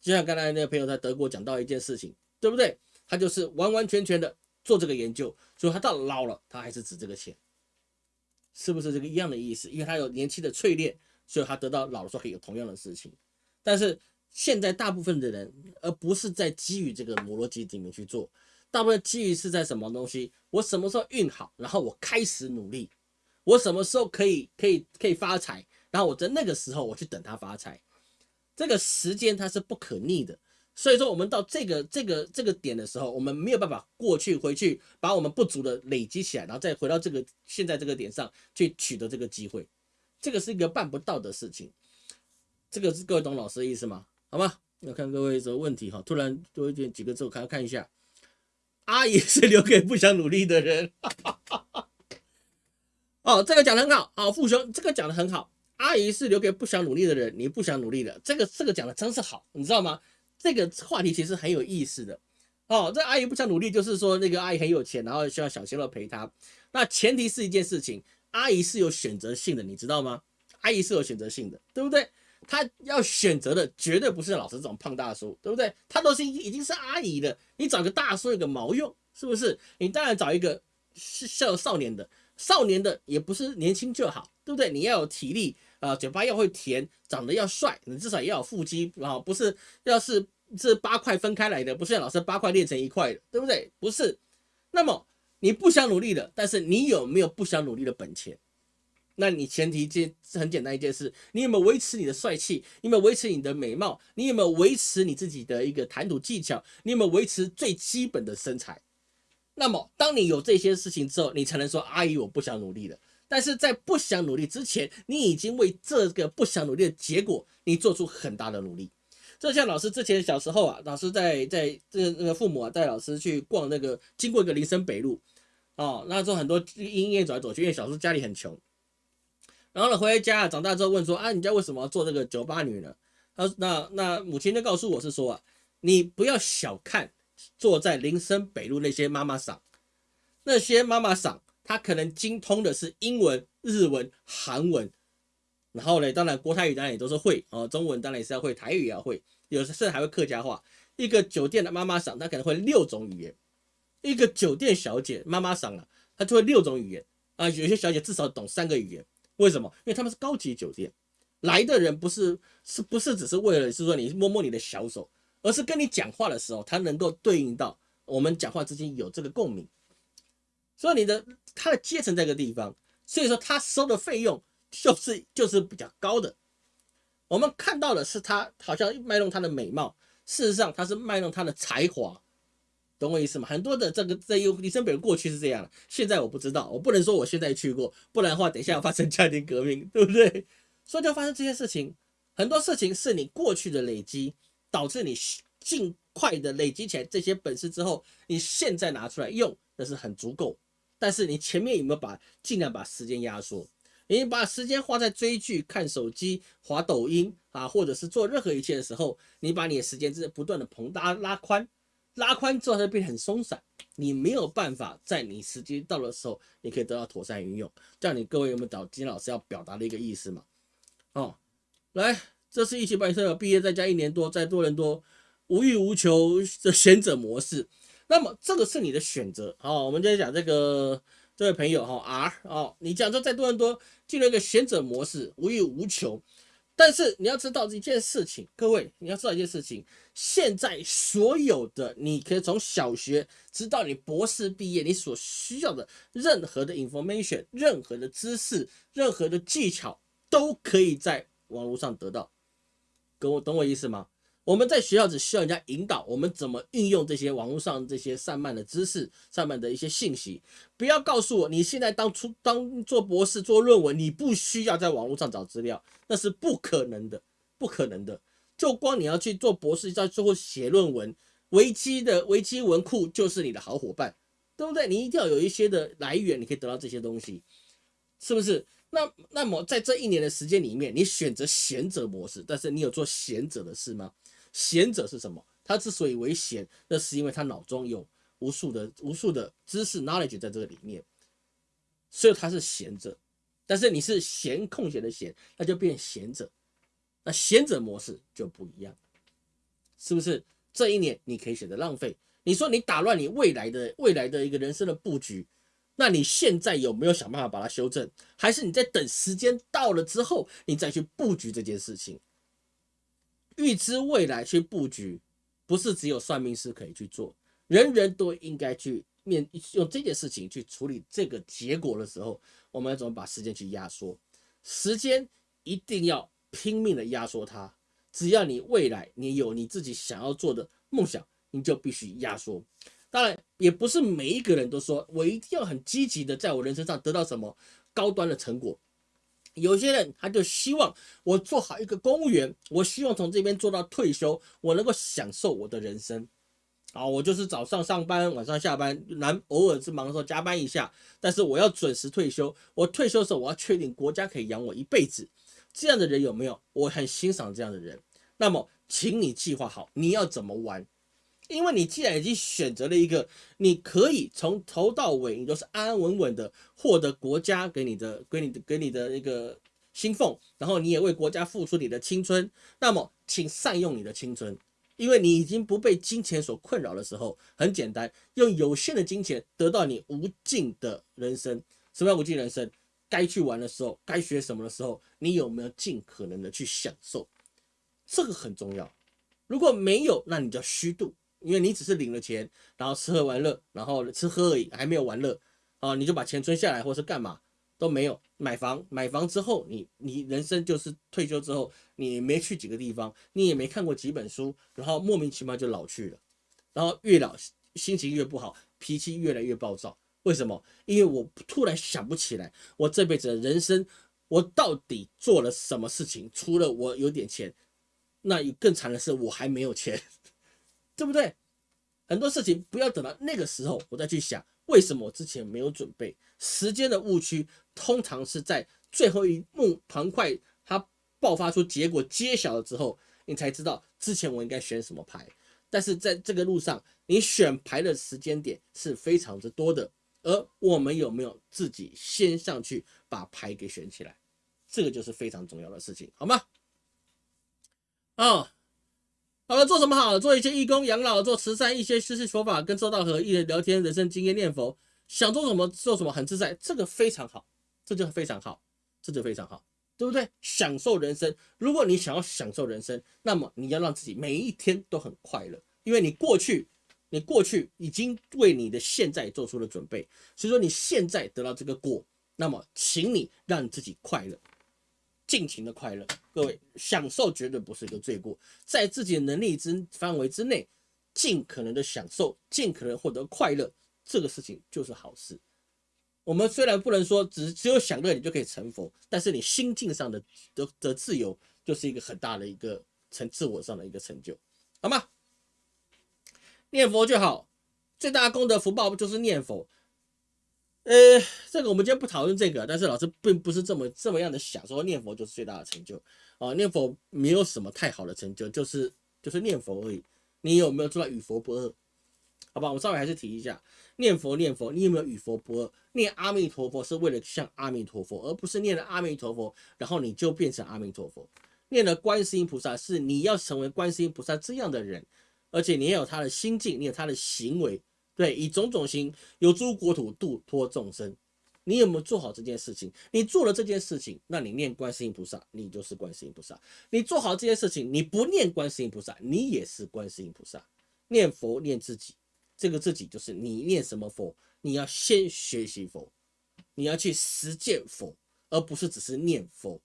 就像刚才那个朋友在德国讲到一件事情，对不对？他就是完完全全的做这个研究，所以他到老了，他还是值这个钱。是不是这个一样的意思？因为他有年轻的淬炼，所以他得到老的时候可以有同样的事情。但是现在大部分的人，而不是在基于这个摩罗基里面去做，大部分基于是在什么东西？我什么时候运好，然后我开始努力，我什么时候可以可以可以发财，然后我在那个时候我去等他发财。这个时间它是不可逆的，所以说，我们到这个这个这个点的时候，我们没有办法过去回去把我们不足的累积起来，然后再回到这个现在这个点上去取得这个机会，这个是一个办不到的事情。这个是各位懂老师的意思吗？好吗？要看各位这个问题哈。突然多一点几个字，我看看一下。阿姨是留给不想努力的人。哦，这个讲的很好。哦，父兄，这个讲的很好。阿姨是留给不想努力的人，你不想努力的，这个这个讲的真是好，你知道吗？这个话题其实很有意思的哦。这阿姨不想努力，就是说那个阿姨很有钱，然后需要小鲜肉陪她。那前提是一件事情，阿姨是有选择性的，你知道吗？阿姨是有选择性的，对不对？她要选择的绝对不是老师这种胖大叔，对不对？她都是已经是阿姨了，你找个大叔有个毛用，是不是？你当然找一个是少少年的，少年的也不是年轻就好，对不对？你要有体力啊，嘴巴要会甜，长得要帅，你至少也要有腹肌啊，不是？要是这八块分开来的，不是老师八块练成一块的，对不对？不是。那么你不想努力的，但是你有没有不想努力的本钱？那你前提这很简单一件事，你有没有维持你的帅气？你有没有维持你的美貌？你有没有维持你自己的一个谈吐技巧？你有没有维持最基本的身材？那么当你有这些事情之后，你才能说阿姨我不想努力了。但是在不想努力之前，你已经为这个不想努力的结果，你做出很大的努力。就像老师之前小时候啊，老师在在这那个父母啊带老师去逛那个，经过一个林森北路，哦，那时候很多莺燕走来走去，因为小时候家里很穷，然后呢回家长大之后问说啊，你家为什么要做这个酒吧女呢？他那那母亲就告诉我是说啊，你不要小看坐在林森北路那些妈妈桑，那些妈妈桑，他可能精通的是英文、日文、韩文。然后呢，当然国台语当然也都是会哦，中文当然也是要会，台语也要会，有时甚至还会客家话。一个酒店的妈妈桑，她可能会六种语言；一个酒店小姐妈妈桑啊，她就会六种语言啊。有些小姐至少懂三个语言，为什么？因为他们是高级酒店来的人，不是是不是只是为了是说你摸摸你的小手，而是跟你讲话的时候，他能够对应到我们讲话之间有这个共鸣。所以你的他的阶层在个地方，所以说他收的费用。就是就是比较高的，我们看到的是他好像卖弄他的美貌，事实上他是卖弄他的才华，懂我意思吗？很多的这个在有李森北过去是这样的，现在我不知道，我不能说我现在去过，不然的话等一下要发生家庭革命，对不对？所以就发生这些事情，很多事情是你过去的累积导致你尽快的累积起来这些本事之后，你现在拿出来用那是很足够，但是你前面有没有把尽量把时间压缩？你把时间花在追剧、看手机、滑抖音啊，或者是做任何一切的时候，你把你的时间是不断的膨大、拉宽、拉宽之后，它变得很松散。你没有办法在你时间到的时候，你可以得到妥善运用。这样，你各位有没有找金老师要表达的一个意思嘛？哦，来，这是一起办社毕业在家一年多，在多伦多无欲无求的贤者模式。那么，这个是你的选择。好，我们今天讲这个。这位朋友哈 R 哦，你讲说在多伦多进入一个贤者模式，无欲无求，但是你要知道一件事情，各位你要知道一件事情，现在所有的你可以从小学直到你博士毕业，你所需要的任何的 information、任何的知识、任何的技巧，都可以在网络上得到。跟我懂我意思吗？我们在学校只需要人家引导，我们怎么运用这些网络上这些散漫的知识、散漫的一些信息。不要告诉我，你现在当初当做博士做论文，你不需要在网络上找资料，那是不可能的，不可能的。就光你要去做博士，在最后写论文，维基的维基文库就是你的好伙伴，对不对？你一定要有一些的来源，你可以得到这些东西，是不是？那那么在这一年的时间里面，你选择贤者模式，但是你有做贤者的事吗？贤者是什么？他之所以为贤，那是因为他脑中有无数的、无数的知识 knowledge 在这个里面，所以他是贤者。但是你是闲空闲的闲，那就变贤者。那贤者模式就不一样，是不是？这一年你可以选择浪费。你说你打乱你未来的未来的一个人生的布局，那你现在有没有想办法把它修正？还是你在等时间到了之后，你再去布局这件事情？预知未来去布局，不是只有算命师可以去做，人人都应该去面用这件事情去处理这个结果的时候，我们要怎么把时间去压缩？时间一定要拼命的压缩它，只要你未来你有你自己想要做的梦想，你就必须压缩。当然，也不是每一个人都说我一定要很积极的在我人生上得到什么高端的成果。有些人他就希望我做好一个公务员，我希望从这边做到退休，我能够享受我的人生。啊，我就是早上上班，晚上下班，难偶尔是忙的时候加班一下，但是我要准时退休。我退休的时候，我要确定国家可以养我一辈子。这样的人有没有？我很欣赏这样的人。那么，请你计划好你要怎么玩，因为你既然已经选择了一个你可以从头到尾你都是安安稳稳的获得国家给你的、给你的、给你的一个薪俸，然后你也为国家付出你的青春，那么请善用你的青春。因为你已经不被金钱所困扰的时候，很简单，用有限的金钱得到你无尽的人生。什么叫无尽人生？该去玩的时候，该学什么的时候，你有没有尽可能的去享受？这个很重要。如果没有，那你叫虚度，因为你只是领了钱，然后吃喝玩乐，然后吃喝而已，还没有玩乐啊，你就把钱存下来，或是干嘛？都没有买房，买房之后，你你人生就是退休之后，你没去几个地方，你也没看过几本书，然后莫名其妙就老去了，然后越老心情越不好，脾气越来越暴躁。为什么？因为我突然想不起来，我这辈子的人生，我到底做了什么事情？除了我有点钱，那更惨的是我还没有钱，对不对？很多事情不要等到那个时候我再去想，为什么我之前没有准备？时间的误区。通常是在最后一幕团块它爆发出结果揭晓了之后，你才知道之前我应该选什么牌。但是在这个路上，你选牌的时间点是非常之多的，而我们有没有自己先上去把牌给选起来，这个就是非常重要的事情，好吗？啊，好了，做什么好？做一些义工、养老、做慈善，一些知识佛法，跟周道和一人聊天，人生经验、念佛，想做什么做什么，很自在，这个非常好。这就非常好，这就非常好，对不对？享受人生。如果你想要享受人生，那么你要让自己每一天都很快乐，因为你过去，你过去已经为你的现在做出了准备。所以说，你现在得到这个果，那么请你让自己快乐，尽情的快乐。各位，享受绝对不是一个罪过，在自己的能力之范围之内，尽可能的享受，尽可能获得快乐，这个事情就是好事。我们虽然不能说只只有享乐你就可以成佛，但是你心境上的的的自由就是一个很大的一个成自我上的一个成就，好吗？念佛就好，最大功德福报不就是念佛？呃，这个我们今天不讨论这个，但是老师并不是这么这么样的想，说念佛就是最大的成就啊，念佛没有什么太好的成就，就是就是念佛而已。你有没有做到与佛不二？好吧，我稍微还是提一下。念佛念佛，你有没有与佛不二？念阿弥陀佛是为了像阿弥陀佛，而不是念了阿弥陀佛，然后你就变成阿弥陀佛。念了观世音菩萨，是你要成为观世音菩萨这样的人，而且你也有他的心境，你有他的行为，对，以种种心有诸国土度脱众生。你有没有做好这件事情？你做了这件事情，那你念观世音菩萨，你就是观世音菩萨。你做好这件事情，你不念观世音菩萨，你也是观世音菩萨。念佛念自己。这个自己就是你念什么佛，你要先学习佛，你要去实践佛，而不是只是念佛。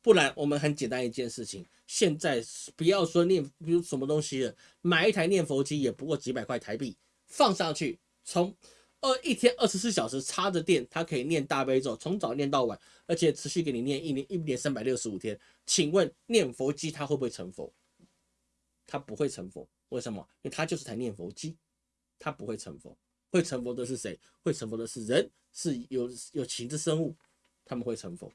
不然，我们很简单一件事情，现在不要说念，比如什么东西了，买一台念佛机也不过几百块台币，放上去，从二一天二十四小时插着电，它可以念大悲咒，从早念到晚，而且持续给你念一年一年三百六十五天。请问念佛机它会不会成佛？它不会成佛，为什么？因为它就是台念佛机。他不会成佛，会成佛的是谁？会成佛的是人，是有有情之生物，他们会成佛，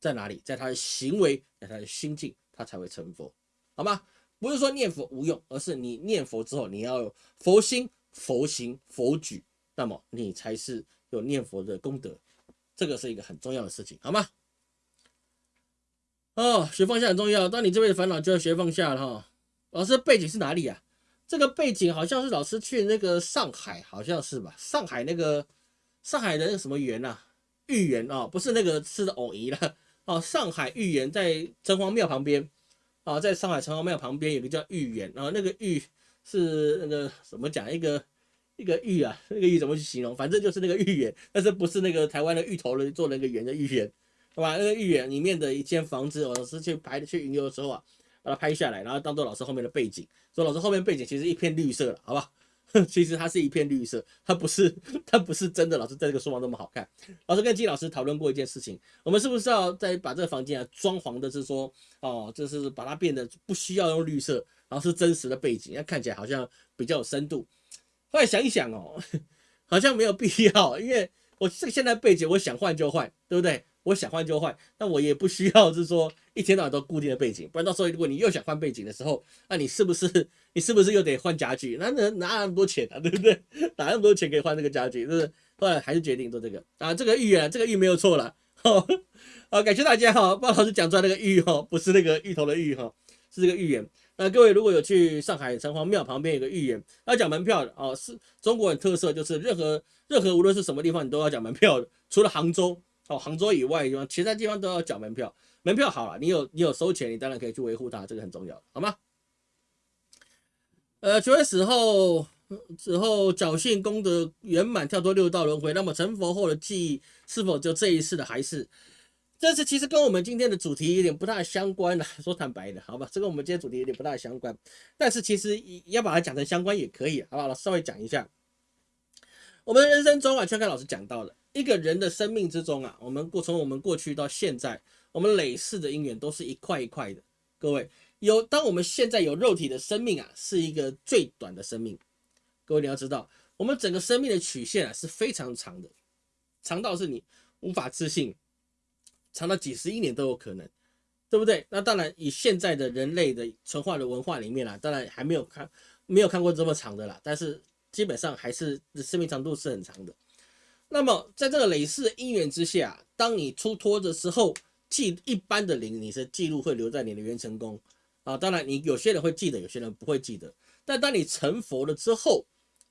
在哪里？在他的行为，在他的心境，他才会成佛，好吗？不是说念佛无用，而是你念佛之后，你要有佛心、佛行、佛举，那么你才是有念佛的功德，这个是一个很重要的事情，好吗？哦，学放下很重要，当你这辈子烦恼就要学放下了哈。老师背景是哪里啊？这个背景好像是老师去那个上海，好像是吧？上海那个上海的那个什么园呐？豫园啊，不是那个吃的藕姨了哦。上海豫园在城隍庙旁边啊，在上海城隍庙旁边有个叫豫园啊，那个豫是那个怎么讲？一个一个玉啊，那个玉怎么去形容？反正就是那个豫园，但是不是那个台湾的芋头人做那个圆的芋圆，好吧？那个芋圆里面的一间房子，我老师去排去云游的时候啊。把它拍下来，然后当做老师后面的背景。说老师后面背景其实一片绿色了，好吧？其实它是一片绿色，它不是它不是真的。老师在这个书房那么好看。老师跟金老师讨论过一件事情，我们是不是要再把这个房间啊装潢的是说哦，就是把它变得不需要用绿色，然后是真实的背景，要看起来好像比较有深度。后来想一想哦，好像没有必要，因为我这个现在背景我想换就换，对不对？我想换就换，那我也不需要是说一天到晚都固定的背景，不然到时候如果你又想换背景的时候，那你是不是你是不是又得换家具？那哪哪那么多钱啊，对不对？哪那么多钱可以换这个家具？是不是？后来还是决定做这个啊，这个预言，这个预没有错了。好，感谢大家哈，鲍老师讲出来那个预哈，不是那个芋头的芋哈，是这个预言。那各位如果有去上海城隍庙旁边有个预言，要讲门票的哦，是中国人特色，就是任何任何无论是什么地方，你都要讲门票的，除了杭州。哦，杭州以外的地方，其他地方都要讲门票。门票好了，你有你有收钱，你当然可以去维护它，这个很重要，好吗？呃，求死后死后侥幸功德圆满，跳脱六道轮回，那么成佛后的记忆是否就这一世的还是？这是其实跟我们今天的主题有点不大相关了。说坦白的，好吧，这个我们今天主题有点不大相关，但是其实要把它讲成相关也可以，好吧？稍微讲一下，我们人生中啊，圈凯老师讲到了。一个人的生命之中啊，我们过从我们过去到现在，我们累世的因缘都是一块一块的。各位有，当我们现在有肉体的生命啊，是一个最短的生命。各位你要知道，我们整个生命的曲线啊是非常长的，长到是你无法自信，长到几十亿年都有可能，对不对？那当然，以现在的人类的存化的文化里面啊，当然还没有看没有看过这么长的啦，但是基本上还是生命长度是很长的。那么，在这个累世的因缘之下，当你出脱的时候，记一般的灵，你是记录会留在你的元成功啊。当然，你有些人会记得，有些人不会记得。但当你成佛了之后，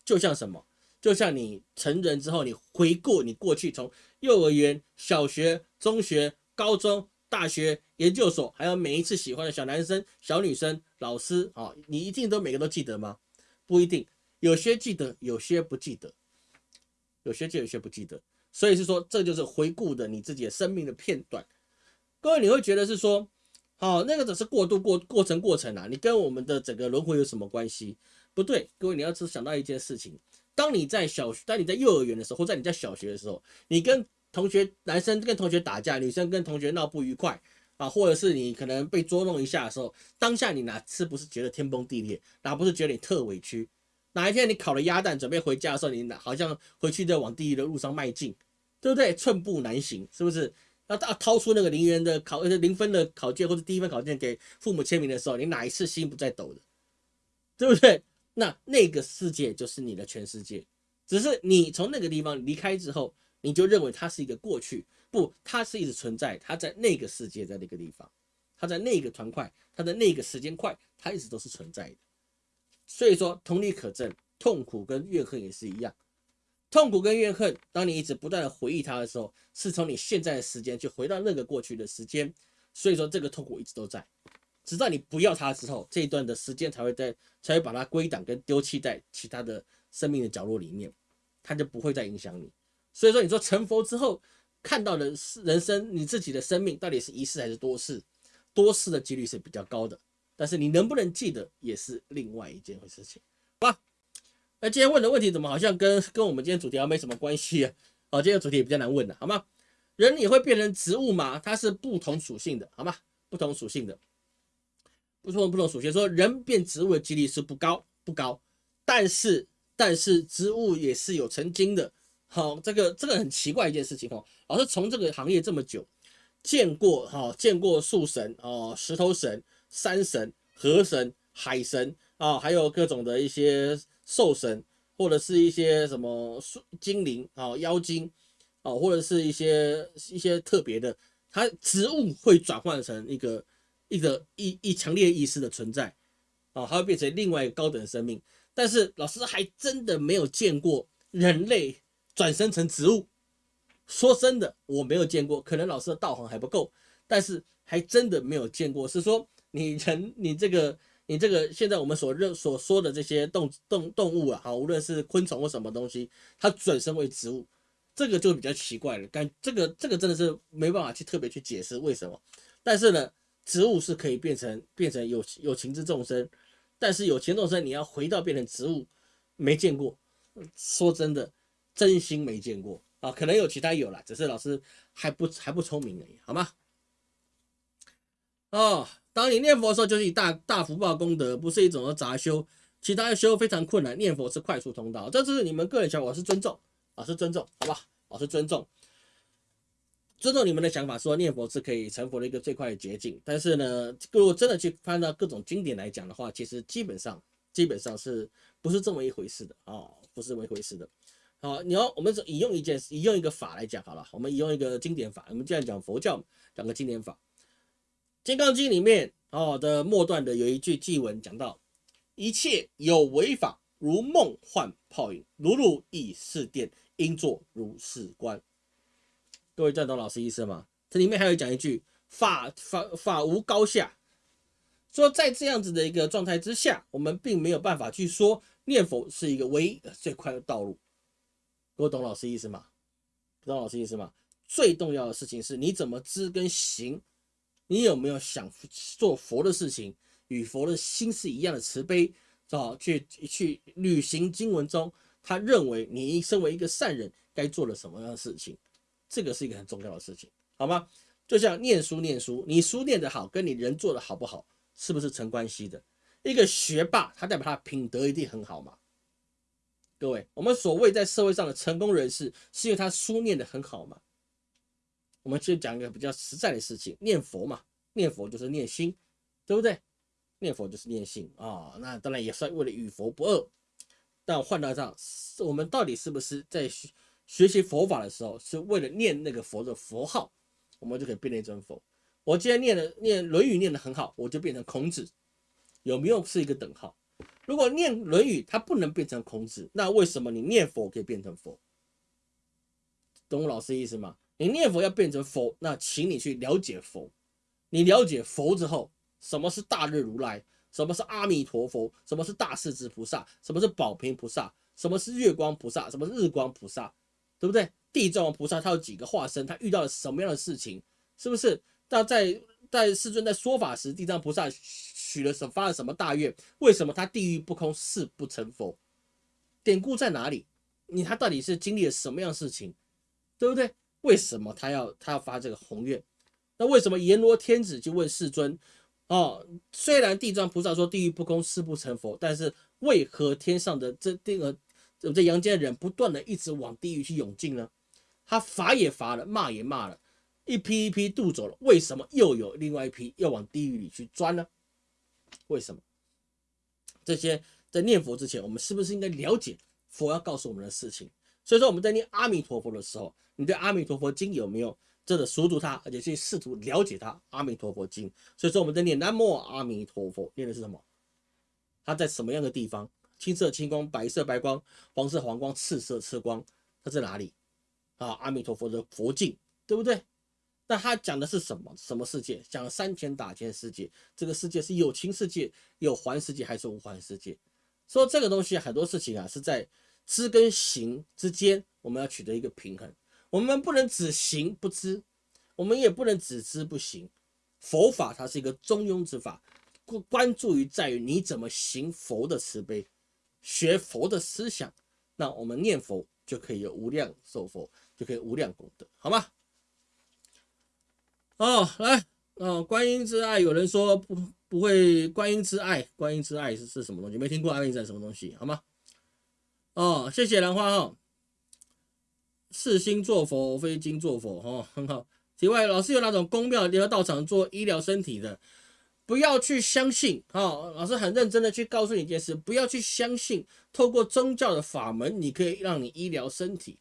就像什么？就像你成人之后，你回顾你过去从幼儿园、小学、中学、高中、大学、研究所，还有每一次喜欢的小男生、小女生、老师啊，你一定都每个都记得吗？不一定，有些记得，有些不记得。有些记，有些不记得，所以是说，这就是回顾的你自己的生命的片段。各位，你会觉得是说，好，那个只是过渡过过程过程啊，你跟我们的整个轮回有什么关系？不对，各位，你要只想到一件事情：当你在小学，当你在幼儿园的时候，或在你在小学的时候，你跟同学男生跟同学打架，女生跟同学闹不愉快啊，或者是你可能被捉弄一下的时候，当下你哪次不是觉得天崩地裂，哪不是觉得你特委屈？哪一天你烤了鸭蛋准备回家的时候，你哪好像回去在往地狱的路上迈进，对不对？寸步难行，是不是？要要掏出那个零元的考呃零分的考卷或者低分考卷给父母签名的时候，你哪一次心不在抖的？对不对？那那个世界就是你的全世界，只是你从那个地方离开之后，你就认为它是一个过去，不，它是一直存在，它在那个世界，在那个地方，它在那个团块，它的那个时间块，它一直都是存在的。所以说，同理可证，痛苦跟怨恨也是一样。痛苦跟怨恨，当你一直不断的回忆它的时候，是从你现在的时间去回到那个过去的时间。所以说，这个痛苦一直都在，直到你不要它之后，这一段的时间才会在，才会把它归档跟丢弃在其他的生命的角落里面，它就不会再影响你。所以说，你说成佛之后看到的是人生，你自己的生命到底是一世还是多世？多世的几率是比较高的。但是你能不能记得也是另外一件事情，好吧？那今天问的问题怎么好像跟跟我们今天主题还没什么关系啊？哦，今天主题也比较难问的，好吗？人也会变成植物吗？它是不同属性的，好吗？不同属性的，不同不同属性，说人变植物的几率是不高不高，但是但是植物也是有成精的，好，这个这个很奇怪一件事情哦。老师从这个行业这么久，见过哈，见过树神哦，石头神。山神、河神、海神啊，还有各种的一些兽神，或者是一些什么精灵啊、妖精啊，或者是一些一些特别的，它植物会转换成一个一个一一强烈意识的存在啊，它会变成另外一个高等生命。但是老师还真的没有见过人类转生成植物。说真的，我没有见过，可能老师的道行还不够，但是还真的没有见过，是说。你人，你这个，你这个，现在我们所认所说的这些动动动物啊，好，无论是昆虫或什么东西，它转生为植物，这个就比较奇怪了。感这个这个真的是没办法去特别去解释为什么。但是呢，植物是可以变成变成有有情之众生，但是有情众生你要回到变成植物，没见过。说真的，真心没见过啊，可能有其他有了，只是老师还不还不聪明而已，好吗？哦，当你念佛的时候，就是以大大福报功德，不是一种杂修，其他的修非常困难，念佛是快速通道，这只是你们个人想法，是尊重，老师尊重，好吧？老师尊重。尊重你们的想法，说念佛是可以成佛的一个最快的捷径。但是呢，如果真的去翻到各种经典来讲的话，其实基本上基本上是不是这么一回事的啊？不是这么一回事的。好，你要我们引用一件引用一个法来讲好了，我们引用一个经典法。我们既然讲佛教，讲个经典法，《金刚经》里面哦的末段的有一句记文讲到：一切有为法，如梦幻泡影，如露亦是电，应作如是观。各位赞同老师意思吗？这里面还有讲一句法法法无高下，说在这样子的一个状态之下，我们并没有办法去说念佛是一个唯一最快的道路。各位懂老师意思吗？懂老师意思吗？最重要的事情是你怎么知跟行，你有没有想做佛的事情，与佛的心是一样的慈悲，啊，去去履行经文中他认为你身为一个善人该做的什么样的事情。这个是一个很重要的事情，好吗？就像念书，念书，你书念得好，跟你人做的好不好，是不是成关系的？一个学霸，他代表他品德一定很好嘛？各位，我们所谓在社会上的成功人士，是因为他书念得很好嘛？我们先讲一个比较实在的事情，念佛嘛，念佛就是念心，对不对？念佛就是念心啊，那当然也是为了与佛不二。但换到这样，我们到底是不是在？学习佛法的时候，是为了念那个佛的佛号，我们就可以变成一尊佛。我今天念的念《论语》念得很好，我就变成孔子，有没有是一个等号？如果念《论语》它不能变成孔子，那为什么你念佛可以变成佛？懂我老师意思吗？你念佛要变成佛，那请你去了解佛。你了解佛之后，什么是大日如来？什么是阿弥陀佛？什么是大势至菩萨？什么是宝瓶菩萨？什么是月光菩萨？什么是日光菩萨？对不对？地藏王菩萨他有几个化身？他遇到了什么样的事情？是不是？那在在世尊在说法时，地藏菩萨许了什发了什么大愿？为什么他地狱不空誓不成佛？典故在哪里？你他到底是经历了什么样的事情？对不对？为什么他要他要发这个宏愿？那为什么阎罗天子就问世尊？哦，虽然地藏菩萨说地狱不空誓不成佛，但是为何天上的这这个？怎么在阳间的人不断的一直往地狱去涌进呢？他罚也罚了，骂也骂了，一批一批渡走了，为什么又有另外一批要往地狱里去钻呢？为什么？这些在念佛之前，我们是不是应该了解佛要告诉我们的事情？所以说我们在念阿弥陀佛的时候，你对阿弥陀佛经有没有真的熟读它，而且去试图了解它？阿弥陀佛经。所以说我们在念南无阿弥陀佛，念的是什么？它在什么样的地方？青色青光，白色白光，黄色黄光，赤色赤光，它在哪里？啊，阿弥陀佛的佛境，对不对？那他讲的是什么？什么世界？讲三千大千世界，这个世界是有情世界、有还世界还是无还世界？说这个东西很多事情啊，是在知跟行之间，我们要取得一个平衡。我们不能只行不知，我们也不能只知不行。佛法它是一个中庸之法，关关注于在于你怎么行佛的慈悲。学佛的思想，那我们念佛就可以有无量寿佛，就可以无量功德，好吗？哦，来，哦，观音之爱，有人说不不会，观音之爱，观音之爱是是什么东西？没听过观音之爱什么东西，好吗？哦，谢谢兰花哈，是心做佛，非经做佛，哈，很好。题外，老师有那种公庙联合道场做医疗身体的。不要去相信，哈，老师很认真的去告诉你一件事，不要去相信，透过宗教的法门，你可以让你医疗身体。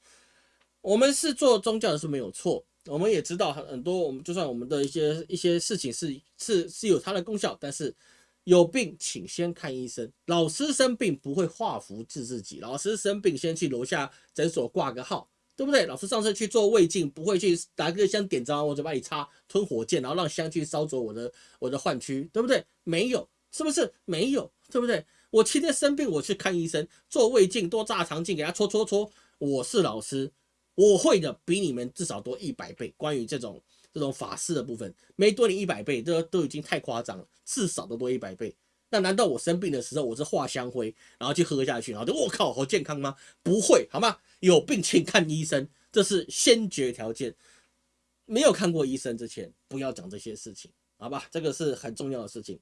我们是做宗教的是没有错，我们也知道很很多，我们就算我们的一些一些事情是是是有它的功效，但是有病请先看医生。老师生病不会画符治自己，老师生病先去楼下诊所挂个号。对不对？老师上次去做胃镜，不会去拿个香点着我嘴巴里插吞火箭，然后让香去烧灼我的我的患区，对不对？没有，是不是没有？对不对？我今天生病，我去看医生，做胃镜，多大肠镜，给他搓搓搓。我是老师，我会的比你们至少多一百倍。关于这种这种法师的部分，没多你一百倍，这都已经太夸张了，至少都多一百倍。那难道我生病的时候我是化香灰，然后去喝下去，然后就我靠好健康吗？不会，好吗？有病请看医生，这是先决条件。没有看过医生之前，不要讲这些事情，好吧？这个是很重要的事情。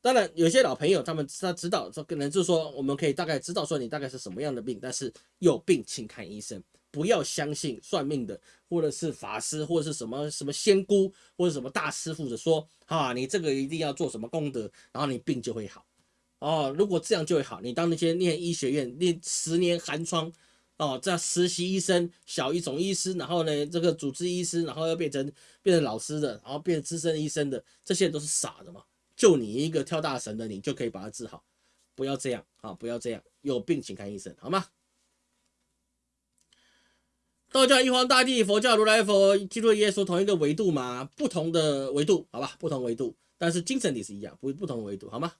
当然，有些老朋友他们他知道说，可能就是说我们可以大概知道说你大概是什么样的病，但是有病请看医生，不要相信算命的或者是法师或者是什么什么仙姑或者什么大师傅的说啊，你这个一定要做什么功德，然后你病就会好哦。如果这样就会好，你当那些念医学院念十年寒窗哦，这样实习医生小一种医师，然后呢这个主治医师，然后要变成变成老师的，然后变成资深医生的，这些人都是傻的嘛。就你一个跳大神的，你就可以把它治好，不要这样啊！不要这样，有病请看医生，好吗？道教玉皇大帝，佛教如来佛，基督耶稣同一个维度嘛？不同的维度，好吧？不同维度，但是精神体是一样，不不同维度，好吗？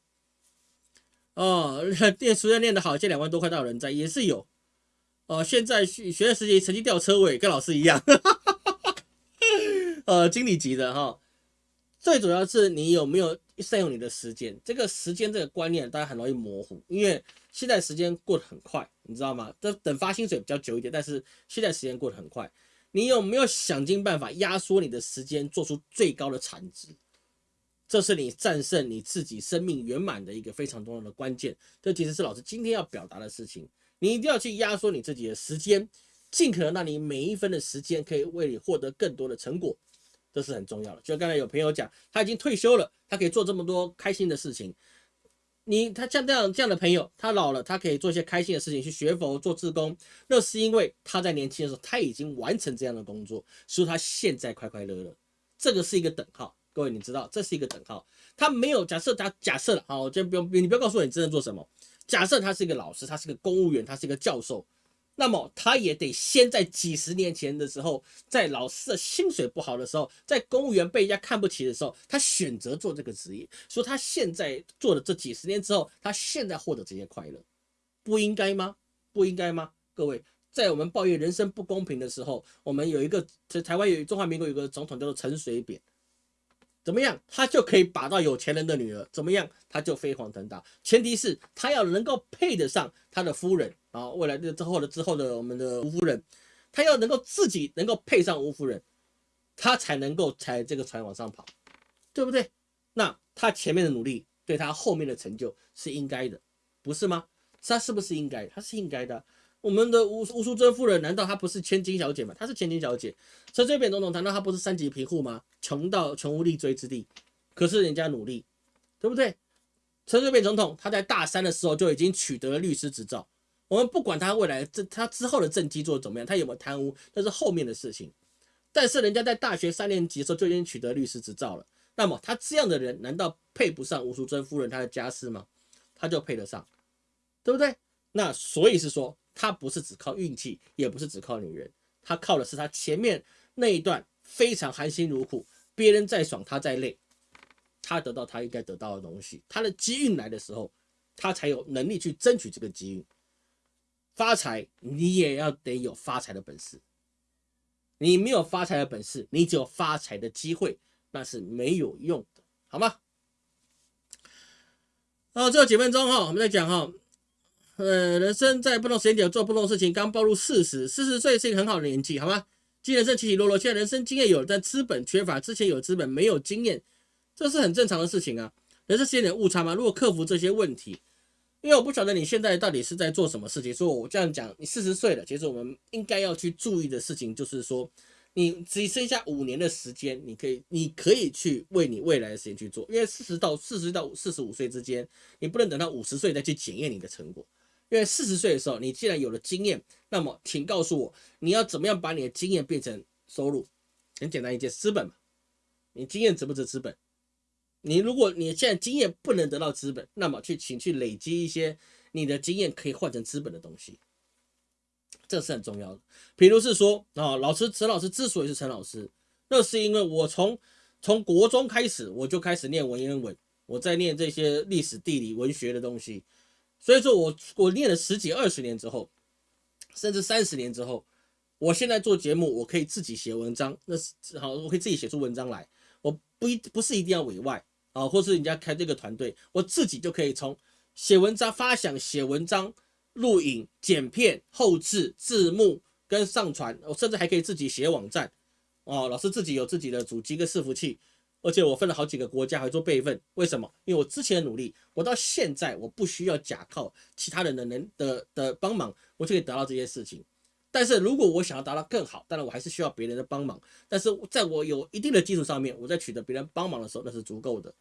哦，念书要念得好，借两万多块到人在，也是有。哦，现在学学生时期成绩掉车尾，跟老师一样，呃，经理级的哈。最主要是你有没有善用你的时间，这个时间这个观念大家很容易模糊，因为现在时间过得很快，你知道吗？这等发薪水比较久一点，但是现在时间过得很快，你有没有想尽办法压缩你的时间，做出最高的产值？这是你战胜你自己生命圆满的一个非常重要的关键。这其实是老师今天要表达的事情，你一定要去压缩你自己的时间，尽可能让你每一分的时间可以为你获得更多的成果。这是很重要的。就刚才有朋友讲，他已经退休了，他可以做这么多开心的事情。你他像这样这样的朋友，他老了，他可以做一些开心的事情，去学佛、做志工。那是因为他在年轻的时候他已经完成这样的工作，所以他现在快快乐乐。这个是一个等号，各位你知道，这是一个等号。他没有假设他假设了，好，我先不用，你不要告诉我你真的做什么。假设他是一个老师，他是个公务员，他是一个教授。那么他也得先在几十年前的时候，在老师的薪水不好的时候，在公务员被人家看不起的时候，他选择做这个职业。说他现在做了这几十年之后，他现在获得这些快乐，不应该吗？不应该吗？各位，在我们抱怨人生不公平的时候，我们有一个在台湾有中华民国有个总统叫做陈水扁。怎么样，他就可以把到有钱人的女儿？怎么样，他就飞黄腾达？前提是他要能够配得上他的夫人啊，未来的之后的之后的我们的吴夫人，他要能够自己能够配上吴夫人，他才能够踩这个船往上跑，对不对？那他前面的努力对他后面的成就是应该的，不是吗？他是不是应该？他是应该的。我们的吴吴淑珍夫人难道她不是千金小姐吗？她是千金小姐。陈水扁总统难道她不是三级贫户吗？穷到穷无立锥之地，可是人家努力，对不对？陈水扁总统他在大三的时候就已经取得了律师执照。我们不管他未来这他之后的政绩做的怎么样，他有没有贪污，那是后面的事情。但是人家在大学三年级的时候就已经取得律师执照了。那么他这样的人难道配不上吴淑珍夫人她的家世吗？他就配得上，对不对？那所以是说。他不是只靠运气，也不是只靠女人，他靠的是他前面那一段非常含辛茹苦，别人再爽他再累，他得到他应该得到的东西，他的机运来的时候，他才有能力去争取这个机运。发财你也要得有发财的本事，你没有发财的本事，你只有发财的机会，那是没有用的，好吗？好，最后几分钟哈，我们再讲哈。呃，人生在不同时间点做不同事情，刚暴露四十，四十岁是一个很好的年纪，好吗？今人生起起落落，现在人生经验有，但资本缺乏，之前有资本没有经验，这是很正常的事情啊。人生是有点误差吗？如果克服这些问题，因为我不晓得你现在到底是在做什么事情，所以我这样讲，你四十岁了，其实我们应该要去注意的事情就是说，你只剩下五年的时间，你可以，你可以去为你未来的时间去做，因为四十到四十到四十五岁之间，你不能等到五十岁再去检验你的成果。因为四十岁的时候，你既然有了经验，那么请告诉我，你要怎么样把你的经验变成收入？很简单一件，资本嘛。你经验值不值资本？你如果你现在经验不能得到资本，那么去请去累积一些你的经验可以换成资本的东西，这是很重要的。比如是说啊，老师陈老师之所以是陈老师，那是因为我从从国中开始我就开始念文言文，我在念这些历史、地理、文学的东西。所以说我我练了十几二十年之后，甚至三十年之后，我现在做节目，我可以自己写文章，那是好，我可以自己写出文章来，我不一不是一定要委外啊，或是人家开这个团队，我自己就可以从写文章、发想、写文章、录影、剪片、后置、字幕跟上传，我甚至还可以自己写网站哦。老师自己有自己的主机跟伺服器，而且我分了好几个国家，还做备份。为什么？因为我之前的努力，我到现在我不需要假靠其他人的能的的帮忙，我就可以得到这些事情。但是如果我想要达到更好，当然我还是需要别人的帮忙。但是在我有一定的基础上面，我在取得别人帮忙的时候，那是足够的。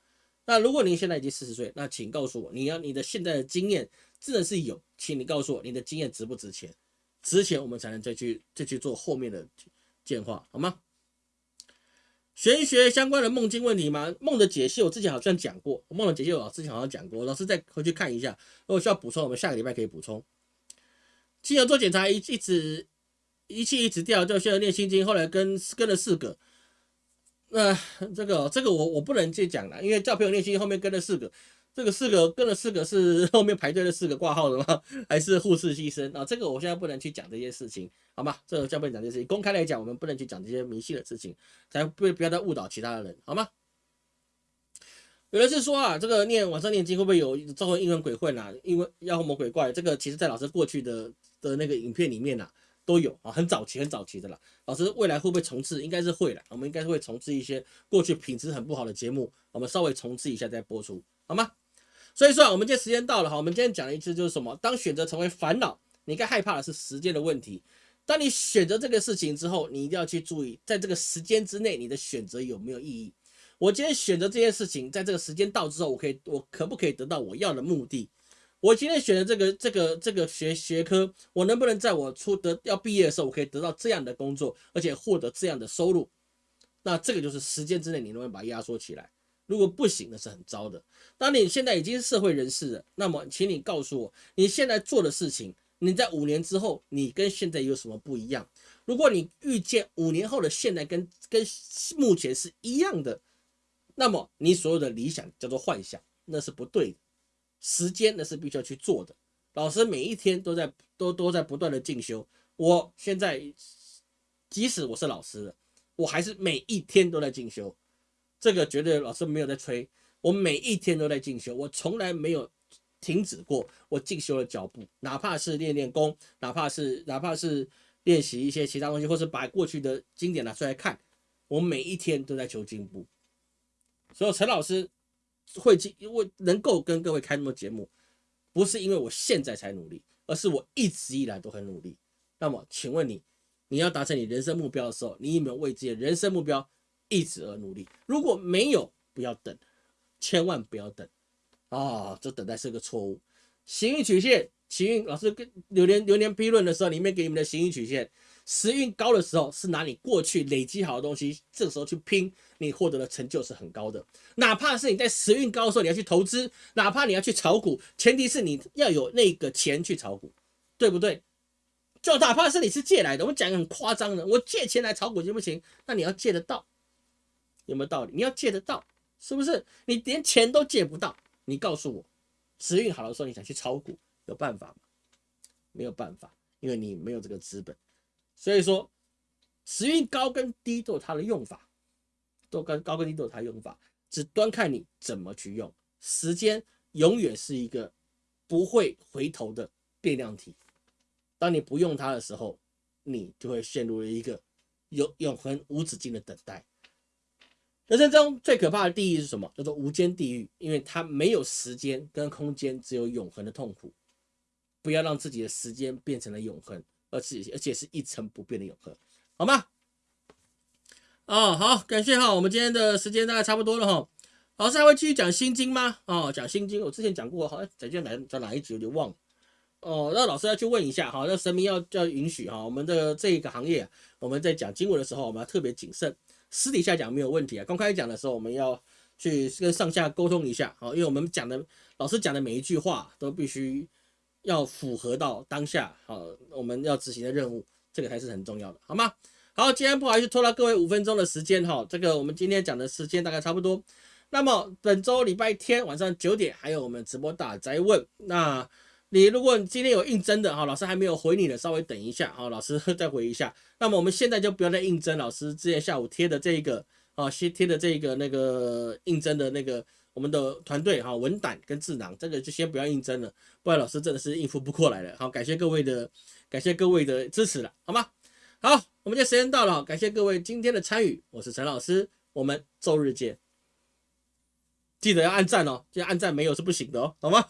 那如果您现在已经四十岁，那请告诉我，你要你的现在的经验真的是有，请你告诉我你的经验值不值钱？值钱我们才能再去再去做后面的简化，好吗？玄学相关的梦境问题吗？梦的解析我之前好像讲过，梦的解析我之前好像讲过，老师再回去看一下，如果需要补充，我们下个礼拜可以补充。亲友做检查一一直仪器一直掉，就需要练心经，后来跟跟了四个，那这个这个我我不能去讲了，因为叫朋友练心经后面跟了四个，这个四个跟了四个是后面排队的四个挂号的吗？还是护士牺牲啊？这个我现在不能去讲这些事情，好吗？这个叫不能讲这些事情，公开来讲，我们不能去讲这些迷信的事情，才不不要再误导其他的人，好吗？有人是说啊，这个念晚上念经会不会有招魂阴魂鬼混啊？因为妖魔鬼怪，这个其实在老师过去的的那个影片里面呐都有啊，很早期很早期的啦。老师未来会不会重置？应该是会了，我们应该是会重置一些过去品质很不好的节目，我们稍微重置一下再播出，好吗？所以说啊，我们今天时间到了哈，我们今天讲的一次就是什么？当选择成为烦恼，你该害怕的是时间的问题。当你选择这个事情之后，你一定要去注意，在这个时间之内，你的选择有没有意义？我今天选择这件事情，在这个时间到之后，我可以，我可不可以得到我要的目的？我今天选的这个这个这个学学科，我能不能在我出得要毕业的时候，我可以得到这样的工作，而且获得这样的收入？那这个就是时间之内你能不能把它压缩起来？如果不行，那是很糟的。当你现在已经社会人士了，那么请你告诉我，你现在做的事情，你在五年之后，你跟现在有什么不一样？如果你预见五年后的现在跟跟目前是一样的。那么你所有的理想叫做幻想，那是不对的。时间那是必须要去做的。老师每一天都在都都在不断的进修。我现在即使我是老师了，我还是每一天都在进修。这个绝对老师没有在吹，我每一天都在进修，我从来没有停止过我进修的脚步，哪怕是练练功，哪怕是哪怕是练习一些其他东西，或是把过去的经典拿出来看，我每一天都在求进步。所以陈老师会进，因为能够跟各位开那么节目，不是因为我现在才努力，而是我一直以来都很努力。那么，请问你，你要达成你人生目标的时候，你有没有为自己的人生目标一直而努力？如果没有，不要等，千万不要等啊！这等待是个错误。行运曲线，行运老师跟流年流年批论的时候，里面给你们的行运曲线。时运高的时候，是拿你过去累积好的东西，这个时候去拼，你获得的成就是很高的。哪怕是你在时运高的时候，你要去投资，哪怕你要去炒股，前提是你要有那个钱去炒股，对不对？就哪怕是你是借来的，我们讲很夸张的，我借钱来炒股行不行？那你要借得到，有没有道理？你要借得到，是不是？你连钱都借不到，你告诉我，时运好的时候你想去炒股，有办法吗？没有办法，因为你没有这个资本。所以说，时运高跟低都有它的用法，都跟高跟低都有它的用法，只端看你怎么去用。时间永远是一个不会回头的变量体，当你不用它的时候，你就会陷入了一个永永恒无止境的等待。人生中最可怕的地狱是什么？叫做无间地狱，因为它没有时间跟空间，只有永恒的痛苦。不要让自己的时间变成了永恒。而且而且是一成不变的永恒，好吗？哦，好，感谢哈，我们今天的时间大概差不多了哈。老师还会继续讲心经吗？哦，讲心经，我之前讲过，好像在讲哪讲哪一集有点忘了。哦，那老师要去问一下哈，那神明要要允许哈，我们的这个行业，我们在讲经文的时候，我们要特别谨慎。私底下讲没有问题啊，公开讲的时候，我们要去跟上下沟通一下，好，因为我们讲的老师讲的每一句话都必须。要符合到当下，好，我们要执行的任务，这个才是很重要的，好吗？好，今天不好意思拖了各位五分钟的时间，哈，这个我们今天讲的时间大概差不多。那么本周礼拜天晚上九点还有我们直播大宅问，那你如果今天有应征的哈，老师还没有回你的，稍微等一下哈，老师再回一下。那么我们现在就不要再应征老师之前下午贴的这个啊，先贴的这个那个应征的那个我们的团队哈，文胆跟智囊，这个就先不要应征了，不然老师真的是应付不过来了。好，感谢各位的感谢各位的支持了，好吗？好，我们今天时间到了，感谢各位今天的参与，我是陈老师，我们周日见。记得要按赞哦，记得按赞没有是不行的哦，好吗？